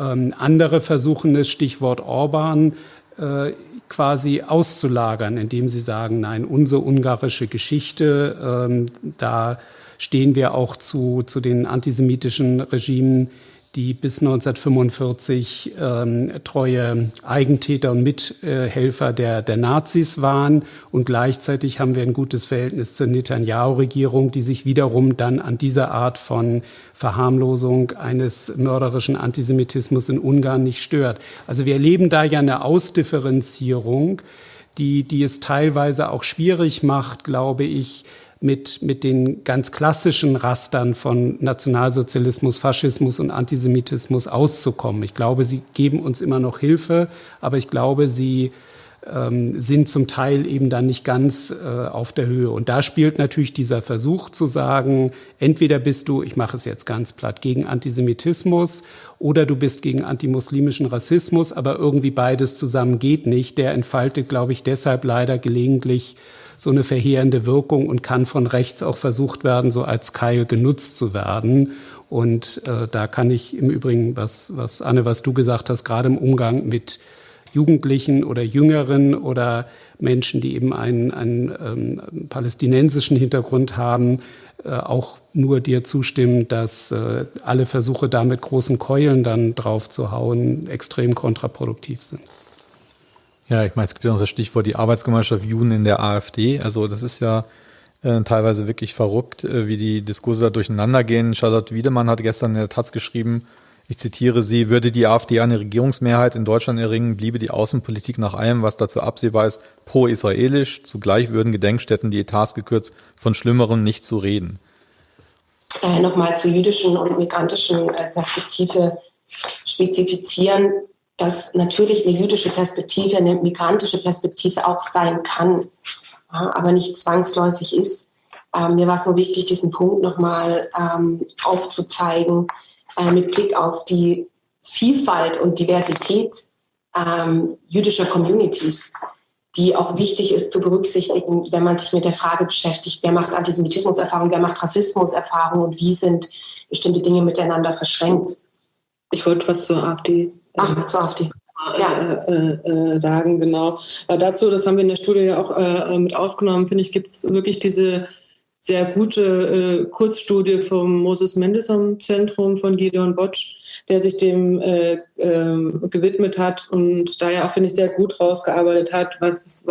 Ähm, andere versuchen das Stichwort Orban äh, quasi auszulagern, indem sie sagen, nein, unsere ungarische Geschichte, ähm, da stehen wir auch zu, zu den antisemitischen Regimen die bis 1945 ähm, treue Eigentäter und Mithelfer der, der Nazis waren. Und gleichzeitig haben wir ein gutes Verhältnis zur Netanyahu-Regierung, die sich wiederum dann an dieser Art von Verharmlosung eines mörderischen Antisemitismus in Ungarn nicht stört. Also wir erleben da ja eine Ausdifferenzierung, die, die es teilweise auch schwierig macht, glaube ich, mit, mit den ganz klassischen Rastern von Nationalsozialismus, Faschismus und Antisemitismus auszukommen. Ich glaube, sie geben uns immer noch Hilfe, aber ich glaube, sie ähm, sind zum Teil eben dann nicht ganz äh, auf der Höhe. Und da spielt natürlich dieser Versuch zu sagen, entweder bist du, ich mache es jetzt ganz platt, gegen Antisemitismus oder du bist gegen antimuslimischen Rassismus, aber irgendwie beides zusammen geht nicht. Der entfaltet, glaube ich, deshalb leider gelegentlich so eine verheerende Wirkung und kann von rechts auch versucht werden, so als Keil genutzt zu werden. Und äh, da kann ich im Übrigen, was, was Anne, was du gesagt hast, gerade im Umgang mit Jugendlichen oder Jüngeren oder Menschen, die eben einen, einen ähm, palästinensischen Hintergrund haben, äh, auch nur dir zustimmen, dass äh, alle Versuche da mit großen Keulen dann drauf zu hauen extrem kontraproduktiv sind. Ja, ich meine, es gibt ja noch das Stichwort die Arbeitsgemeinschaft Juden in der AfD. Also das ist ja äh, teilweise wirklich verrückt, äh, wie die Diskurse da durcheinander gehen. Charlotte Wiedemann hat gestern in der Taz geschrieben, ich zitiere sie, würde die AfD eine Regierungsmehrheit in Deutschland erringen, bliebe die Außenpolitik nach allem, was dazu absehbar ist, pro-israelisch. Zugleich würden Gedenkstätten die Etats gekürzt, von Schlimmerem nicht zu reden. Äh, Nochmal zur jüdischen und migrantischen äh, Perspektive spezifizieren, dass natürlich eine jüdische Perspektive eine migrantische Perspektive auch sein kann, aber nicht zwangsläufig ist. Ähm, mir war es nur wichtig, diesen Punkt nochmal ähm, aufzuzeigen, äh, mit Blick auf die Vielfalt und Diversität ähm, jüdischer Communities, die auch wichtig ist zu berücksichtigen, wenn man sich mit der Frage beschäftigt, wer macht Antisemitismuserfahrung, wer macht Rassismuserfahrung und wie sind bestimmte Dinge miteinander verschränkt. Ich wollte was zur AfD. Ach, äh, zur AfD. Ja. Äh, äh, sagen, genau. Aber dazu, das haben wir in der Studie ja auch äh, mit aufgenommen, finde ich, gibt es wirklich diese sehr gute äh, Kurzstudie vom Moses Mendelssohn Zentrum von Gideon Botsch, der sich dem äh, äh, gewidmet hat und da ja auch, finde ich, sehr gut rausgearbeitet hat, was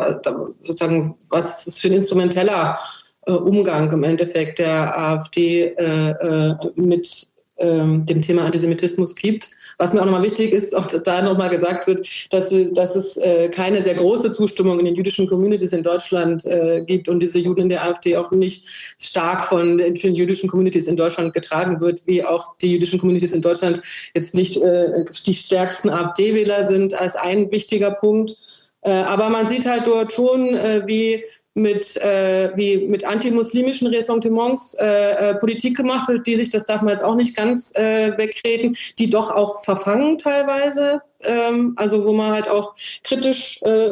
sozusagen, was es für ein instrumenteller äh, Umgang im Endeffekt der AfD äh, äh, mit ähm, dem Thema Antisemitismus gibt. Was mir auch nochmal wichtig ist, auch da nochmal gesagt wird, dass, dass es äh, keine sehr große Zustimmung in den jüdischen Communities in Deutschland äh, gibt und diese Juden in der AfD auch nicht stark von den jüdischen Communities in Deutschland getragen wird, wie auch die jüdischen Communities in Deutschland jetzt nicht äh, die stärksten AfD-Wähler sind, als ein wichtiger Punkt. Äh, aber man sieht halt dort schon, äh, wie mit, äh, wie mit antimuslimischen Ressentiments äh, äh, Politik gemacht wird, die sich, das darf man jetzt auch nicht ganz äh, wegreden, die doch auch verfangen teilweise. Ähm, also wo man halt auch kritisch äh,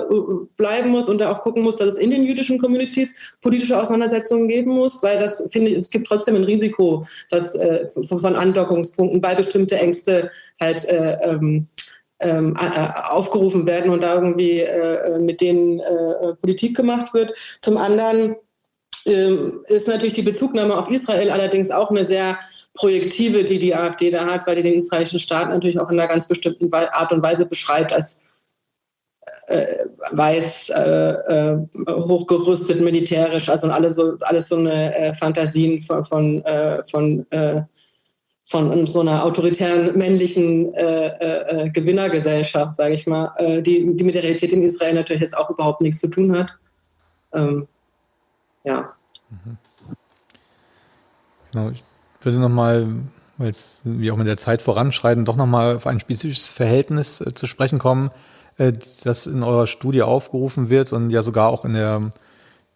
bleiben muss und da auch gucken muss, dass es in den jüdischen Communities politische Auseinandersetzungen geben muss, weil das finde ich, es gibt trotzdem ein Risiko, dass äh, von Andockungspunkten, weil bestimmte Ängste halt äh, ähm, ähm, aufgerufen werden und da irgendwie äh, mit denen äh, Politik gemacht wird. Zum anderen ähm, ist natürlich die Bezugnahme auf Israel allerdings auch eine sehr projektive, die die AfD da hat, weil die den israelischen Staat natürlich auch in einer ganz bestimmten Art und Weise beschreibt als äh, weiß, äh, äh, hochgerüstet militärisch, also alles so, alles so eine äh, Fantasien von, von, äh, von äh, von so einer autoritären männlichen äh, äh, äh, Gewinnergesellschaft, sage ich mal, äh, die, die mit der Realität in Israel natürlich jetzt auch überhaupt nichts zu tun hat. Ähm, ja. Mhm. Genau, ich würde nochmal, weil wir auch mit der Zeit voranschreiten, doch nochmal auf ein spezifisches Verhältnis äh, zu sprechen kommen, äh, das in eurer Studie aufgerufen wird und ja sogar auch in der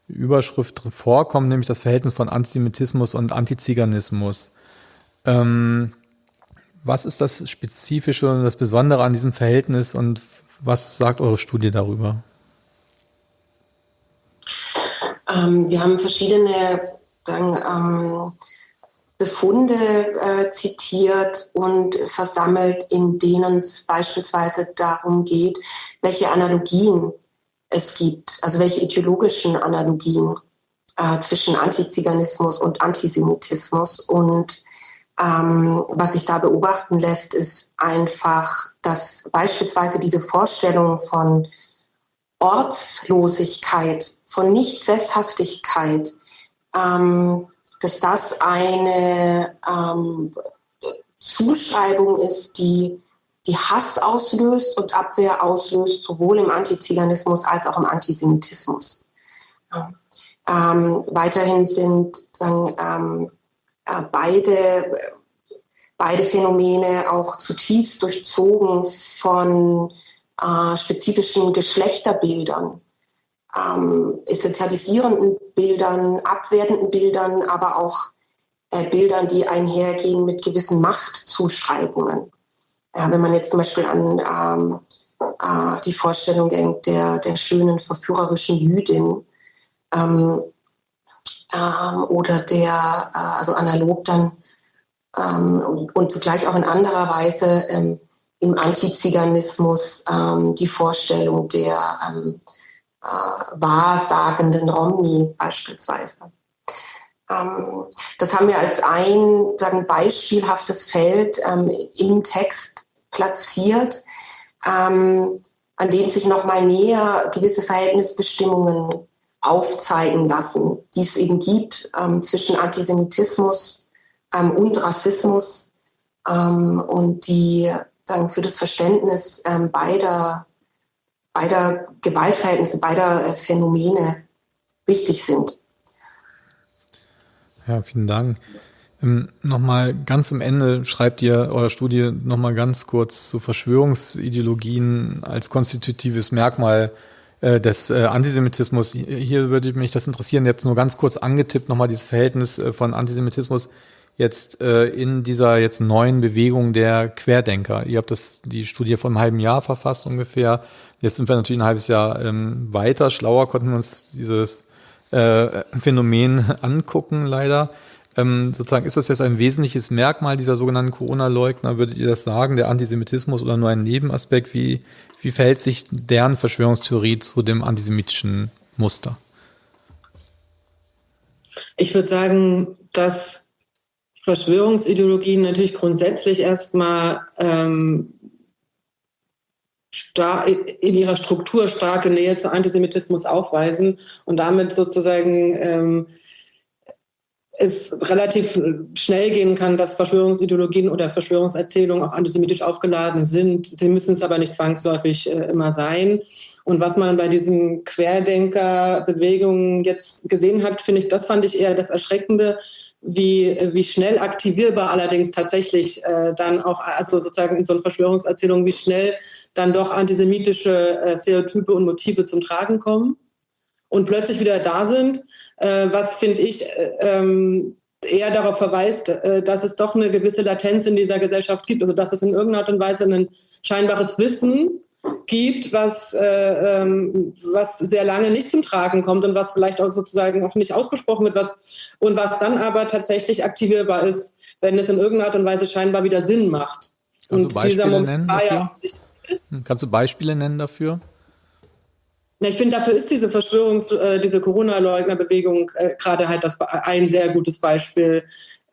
Überschrift vorkommt, nämlich das Verhältnis von Antisemitismus und Antiziganismus. Ähm, was ist das Spezifische und das Besondere an diesem Verhältnis und was sagt eure Studie darüber? Ähm, wir haben verschiedene sagen, ähm, Befunde äh, zitiert und versammelt, in denen es beispielsweise darum geht, welche Analogien es gibt, also welche ideologischen Analogien äh, zwischen Antiziganismus und Antisemitismus und ähm, was sich da beobachten lässt, ist einfach, dass beispielsweise diese Vorstellung von Ortslosigkeit, von Nichtsesshaftigkeit, ähm, dass das eine ähm, Zuschreibung ist, die, die Hass auslöst und Abwehr auslöst, sowohl im Antiziganismus als auch im Antisemitismus. Ähm, weiterhin sind sagen, ähm, äh, beide, beide Phänomene auch zutiefst durchzogen von äh, spezifischen Geschlechterbildern, ähm, essentialisierenden Bildern, abwertenden Bildern, aber auch äh, Bildern, die einhergehen mit gewissen Machtzuschreibungen. Ja, wenn man jetzt zum Beispiel an ähm, äh, die Vorstellung denkt der, der schönen, verführerischen Jüdin ähm, ähm, oder der, äh, also analog dann ähm, und, zugleich auch in anderer Weise ähm, im Antiziganismus ähm, die Vorstellung der ähm, äh, wahrsagenden Romni beispielsweise. Ähm, das haben wir als ein sagen, beispielhaftes Feld im Text platziert, an dem sich nochmal näher gewisse Verhältnisbestimmungen aufzeigen lassen, die es eben gibt ähm, zwischen Antisemitismus ähm, und Rassismus ähm, und die dann für das Verständnis beider, beider Gewaltverhältnisse, beider äh, Phänomene wichtig sind. Ja, vielen Dank. Ähm, nochmal ganz am Ende schreibt ihr eure Studie nochmal ganz kurz zu Verschwörungsideologien als konstitutives Merkmal des äh, Antisemitismus. Hier würde mich das interessieren, jetzt nur ganz kurz angetippt nochmal dieses Verhältnis äh, von Antisemitismus jetzt äh, in dieser jetzt neuen Bewegung der Querdenker. Ihr habt das die Studie vor einem halben Jahr verfasst ungefähr. Jetzt sind wir natürlich ein halbes Jahr ähm, weiter. Schlauer konnten wir uns dieses äh, Phänomen angucken, leider. Ähm, sozusagen ist das jetzt ein wesentliches Merkmal dieser sogenannten Corona-Leugner? Würdet ihr das sagen, der Antisemitismus oder nur ein Nebenaspekt? Wie, wie verhält sich deren Verschwörungstheorie zu dem antisemitischen Muster? Ich würde sagen, dass Verschwörungsideologien natürlich grundsätzlich erstmal ähm, in ihrer Struktur starke Nähe zu Antisemitismus aufweisen und damit sozusagen ähm, es relativ schnell gehen kann, dass Verschwörungsideologien oder Verschwörungserzählungen auch antisemitisch aufgeladen sind. Sie müssen es aber nicht zwangsläufig äh, immer sein. Und was man bei diesen Querdenker-Bewegungen jetzt gesehen hat, finde ich, das fand ich eher das Erschreckende, wie, wie schnell aktivierbar allerdings tatsächlich äh, dann auch, also sozusagen in so einer Verschwörungserzählung, wie schnell dann doch antisemitische äh, Stereotype und Motive zum Tragen kommen und plötzlich wieder da sind, was finde ich äh, ähm, eher darauf verweist, äh, dass es doch eine gewisse Latenz in dieser Gesellschaft gibt, also dass es in irgendeiner Art und Weise ein scheinbares Wissen gibt, was, äh, ähm, was sehr lange nicht zum Tragen kommt und was vielleicht auch sozusagen auch nicht ausgesprochen wird, was, und was dann aber tatsächlich aktivierbar ist, wenn es in irgendeiner Art und Weise scheinbar wieder Sinn macht. Kannst und du Beispiele nennen dafür? Ja hm, Kannst du Beispiele nennen dafür? Ja, ich finde, dafür ist diese Verschwörungs-, äh, diese Corona-Leugner-Bewegung äh, gerade halt das, ein sehr gutes Beispiel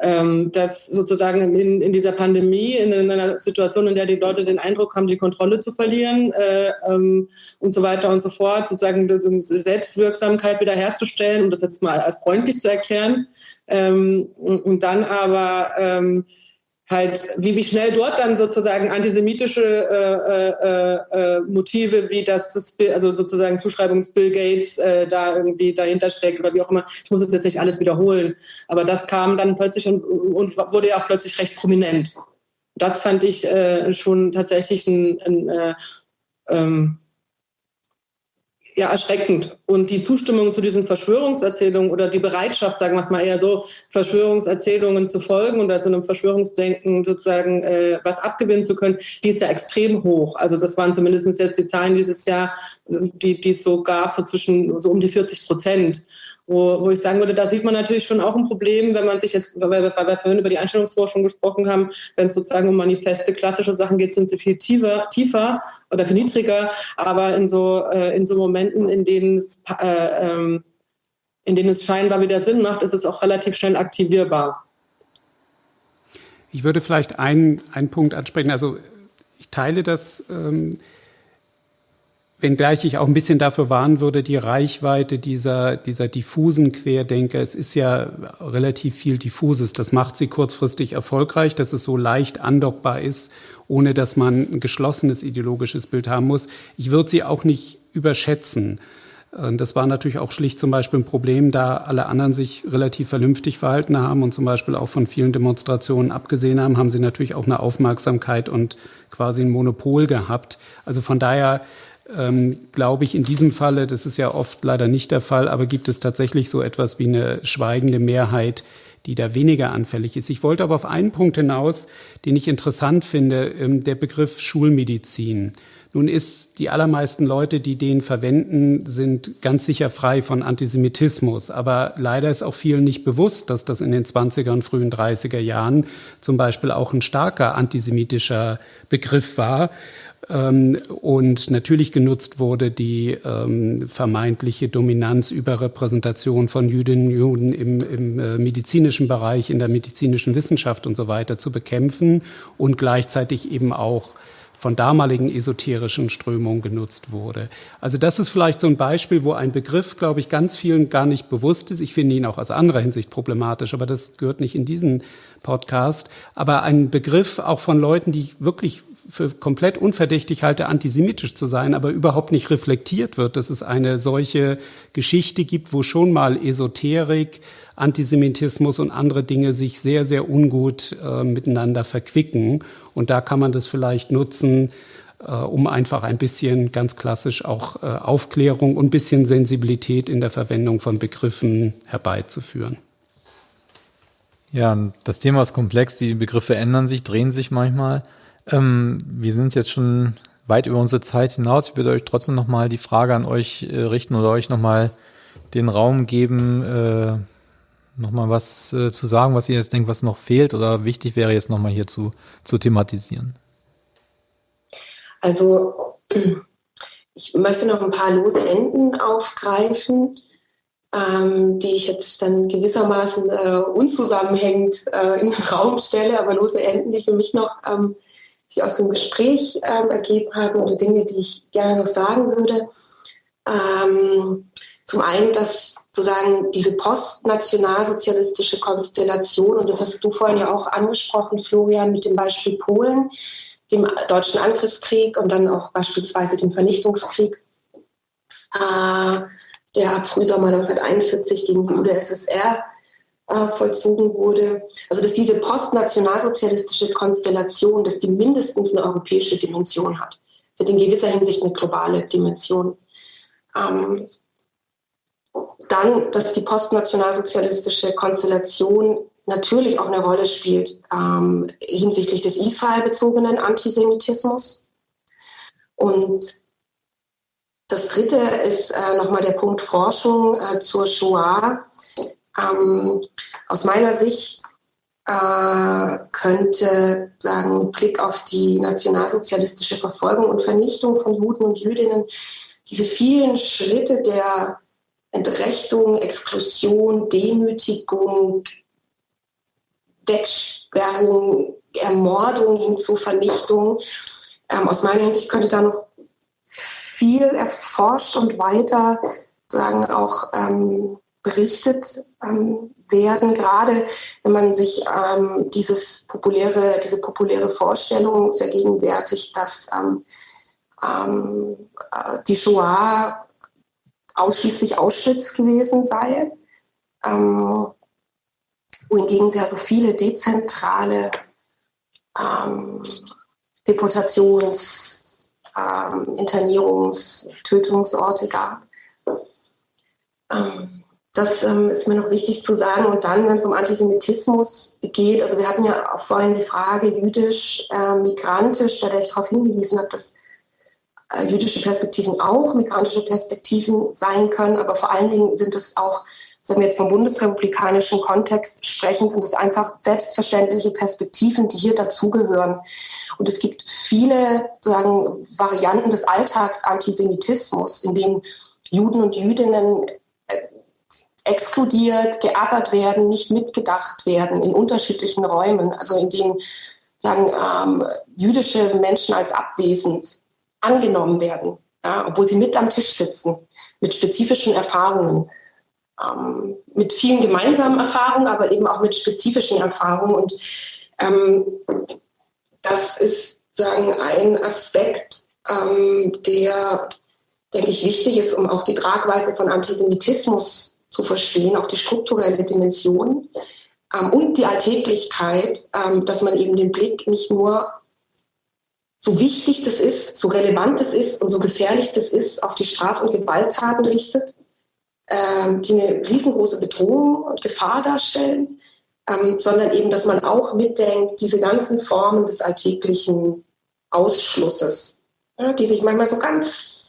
ähm, dass sozusagen in, in dieser Pandemie, in, in, einer Situation, in der die Leute den Eindruck haben, die Kontrolle zu verlieren äh, ähm, und so weiter und so fort, sozusagen Selbstwirksamkeit wiederherzustellen, um das jetzt mal als freundlich zu erklären, ähm, und, und, dann aber ähm, halt, wie, wie schnell dort dann sozusagen antisemitische äh, äh, äh, Motive, wie das, das also sozusagen Zuschreibungs Bill Gates äh, da irgendwie dahinter steckt oder wie auch immer. Ich muss jetzt nicht alles wiederholen, aber das kam dann plötzlich und, und wurde ja auch plötzlich recht prominent. Das fand ich äh, schon tatsächlich ein, ein äh, ähm, ja, erschreckend. Und die Zustimmung zu diesen Verschwörungserzählungen oder die Bereitschaft, sagen wir es mal eher so, Verschwörungserzählungen zu folgen und also einem Verschwörungsdenken sozusagen äh, was abgewinnen zu können, die ist ja extrem hoch. Also das waren zumindest jetzt die Zahlen dieses Jahr, die, die es so gab, so zwischen so um die 40 Prozent wo, wo ich sagen würde, da sieht man natürlich schon auch ein Problem, wenn man sich jetzt, weil wir, weil wir vorhin über die Einstellungsforschung gesprochen haben, wenn es sozusagen um manifeste klassische Sachen geht, sind sie viel tiefer, tiefer oder viel niedriger, aber in so, äh, in so Momenten, in denen es äh, ähm, in denen es scheinbar wieder Sinn macht, ist es auch relativ schnell aktivierbar. Ich würde vielleicht einen, einen Punkt ansprechen. Also ich teile das, ähm, Wenngleich ich auch ein bisschen dafür warnen würde, die Reichweite dieser, dieser diffusen Querdenker. Es ist ja relativ viel diffuses. Das macht sie kurzfristig erfolgreich, dass es so leicht andockbar ist, ohne dass man ein geschlossenes ideologisches Bild haben muss. Ich würde sie auch nicht überschätzen. Das war natürlich auch schlicht zum Beispiel ein Problem, da alle anderen sich relativ vernünftig verhalten haben und zum Beispiel auch von vielen Demonstrationen abgesehen haben, haben sie natürlich auch eine Aufmerksamkeit und quasi ein Monopol gehabt. Also von daher ähm, glaube ich in diesem Falle, das ist ja oft leider nicht der Fall, aber gibt es tatsächlich so etwas wie eine schweigende Mehrheit, die da weniger anfällig ist. Ich wollte aber auf einen Punkt hinaus, den ich interessant finde, ähm, der Begriff Schulmedizin. Nun ist die allermeisten Leute, die den verwenden, sind ganz sicher frei von Antisemitismus. Aber leider ist auch vielen nicht bewusst, dass das in den 20er und frühen 30er Jahren zum Beispiel auch ein starker antisemitischer Begriff war und natürlich genutzt wurde die ähm, vermeintliche Dominanz, Überrepräsentation von Jüdinnen und Juden im, im äh, medizinischen Bereich, in der medizinischen Wissenschaft und so weiter zu bekämpfen und gleichzeitig eben auch von damaligen esoterischen Strömungen genutzt wurde. Also das ist vielleicht so ein Beispiel, wo ein Begriff, glaube ich, ganz vielen gar nicht bewusst ist. Ich finde ihn auch aus anderer Hinsicht problematisch, aber das gehört nicht in diesen Podcast. Aber ein Begriff auch von Leuten, die wirklich für komplett unverdächtig halte, antisemitisch zu sein, aber überhaupt nicht reflektiert wird, dass es eine solche Geschichte gibt, wo schon mal Esoterik, Antisemitismus und andere Dinge sich sehr, sehr ungut äh, miteinander verquicken. Und da kann man das vielleicht nutzen, äh, um einfach ein bisschen ganz klassisch auch äh, Aufklärung und ein bisschen Sensibilität in der Verwendung von Begriffen herbeizuführen. Ja, das Thema ist komplex, die Begriffe ändern sich, drehen sich manchmal. Ähm, wir sind jetzt schon weit über unsere Zeit hinaus. Ich würde euch trotzdem nochmal die Frage an euch äh, richten oder euch nochmal den Raum geben, äh, nochmal was äh, zu sagen, was ihr jetzt denkt, was noch fehlt oder wichtig wäre jetzt nochmal hier zu, zu thematisieren. Also ich möchte noch ein paar lose Enden aufgreifen, ähm, die ich jetzt dann gewissermaßen äh, unzusammenhängend äh, in den Raum stelle, aber lose Enden, die für mich noch ähm, sich aus dem Gespräch ähm, ergeben haben oder Dinge, die ich gerne noch sagen würde. Ähm, zum einen, dass sozusagen diese postnationalsozialistische Konstellation, und das hast du vorhin ja auch angesprochen, Florian, mit dem Beispiel Polen, dem deutschen Angriffskrieg und dann auch beispielsweise dem Vernichtungskrieg, äh, der Frühsommer 1941 gegen die UdSSR vollzogen wurde. Also dass diese postnationalsozialistische Konstellation, dass die mindestens eine europäische Dimension hat. Sie hat in gewisser Hinsicht eine globale Dimension. Ähm, dann, dass die postnationalsozialistische Konstellation natürlich auch eine Rolle spielt ähm, hinsichtlich des israelbezogenen Antisemitismus. Und das Dritte ist äh, nochmal der Punkt Forschung äh, zur Shoah. Ähm, aus meiner Sicht äh, könnte sagen Blick auf die nationalsozialistische Verfolgung und Vernichtung von Juden und Jüdinnen diese vielen Schritte der Entrechtung, Exklusion, Demütigung, Wegsperrung, Ermordung hin zu Vernichtung. Ähm, aus meiner Hinsicht könnte da noch viel erforscht und weiter sagen auch ähm, berichtet ähm, werden, gerade wenn man sich ähm, dieses populäre, diese populäre Vorstellung vergegenwärtigt, dass ähm, ähm äh, die Shoah ausschließlich Auschwitz gewesen sei, ähm, wohingegen sie ja so viele dezentrale ähm, Deportations-, Internierungs-, Tötungsorte gab. Ähm, das ähm, ist mir noch wichtig zu sagen. Und dann, wenn es um Antisemitismus geht, also wir hatten ja auch vorhin die Frage jüdisch, äh, migrantisch, der ich darauf hingewiesen habe, dass äh, jüdische Perspektiven auch migrantische Perspektiven sein können, aber vor allen Dingen sind es auch, wenn wir jetzt vom bundesrepublikanischen Kontext sprechen, sind es einfach selbstverständliche Perspektiven, die hier dazugehören. Und es gibt viele sagen, Varianten des Alltagsantisemitismus, in denen Juden und Jüdinnen exkludiert, geärgert werden, nicht mitgedacht werden in unterschiedlichen Räumen, also in denen sagen ähm, jüdische Menschen als abwesend angenommen werden, ja, obwohl sie mit am Tisch sitzen, mit spezifischen Erfahrungen, ähm, mit vielen gemeinsamen Erfahrungen, aber eben auch mit spezifischen Erfahrungen. Und ähm, das ist sagen ein Aspekt, ähm, der denke ich, wichtig ist, um auch die Tragweite von Antisemitismus zu verstehen, auch die strukturelle Dimension ähm, und die Alltäglichkeit, ähm, dass man eben den Blick nicht nur so wichtig das ist, so relevant es ist und so gefährlich das ist, auf die Straf- und Gewalttaten richtet, ähm, die eine riesengroße Bedrohung und Gefahr darstellen, ähm, sondern eben, dass man auch mitdenkt, diese ganzen Formen des alltäglichen Ausschlusses, ja, die sich manchmal so ganz,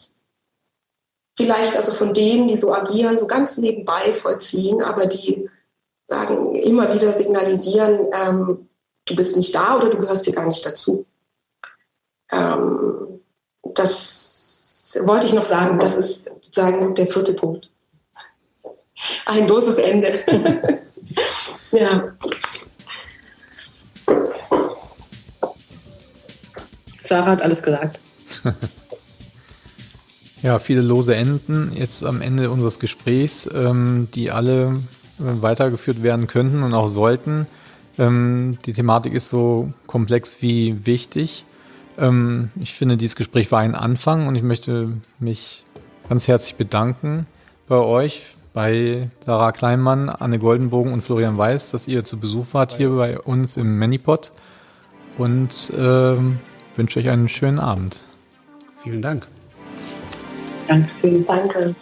vielleicht also von denen, die so agieren, so ganz nebenbei vollziehen, aber die sagen, immer wieder signalisieren, ähm, du bist nicht da oder du gehörst hier gar nicht dazu. Ähm, das wollte ich noch sagen, das ist sozusagen der vierte Punkt. Ein loses Ende. ja. Sarah hat alles gesagt. ja, viele lose Enden jetzt am Ende unseres Gesprächs, ähm, die alle äh, weitergeführt werden könnten und auch sollten. Ähm, die Thematik ist so komplex wie wichtig. Ähm, ich finde, dieses Gespräch war ein Anfang und ich möchte mich ganz herzlich bedanken bei euch, bei Sarah Kleinmann, Anne Goldenbogen und Florian Weiß, dass ihr zu Besuch wart hier bei uns im Manipod und äh, wünsche euch einen schönen Abend. Vielen Dank. 两，三个。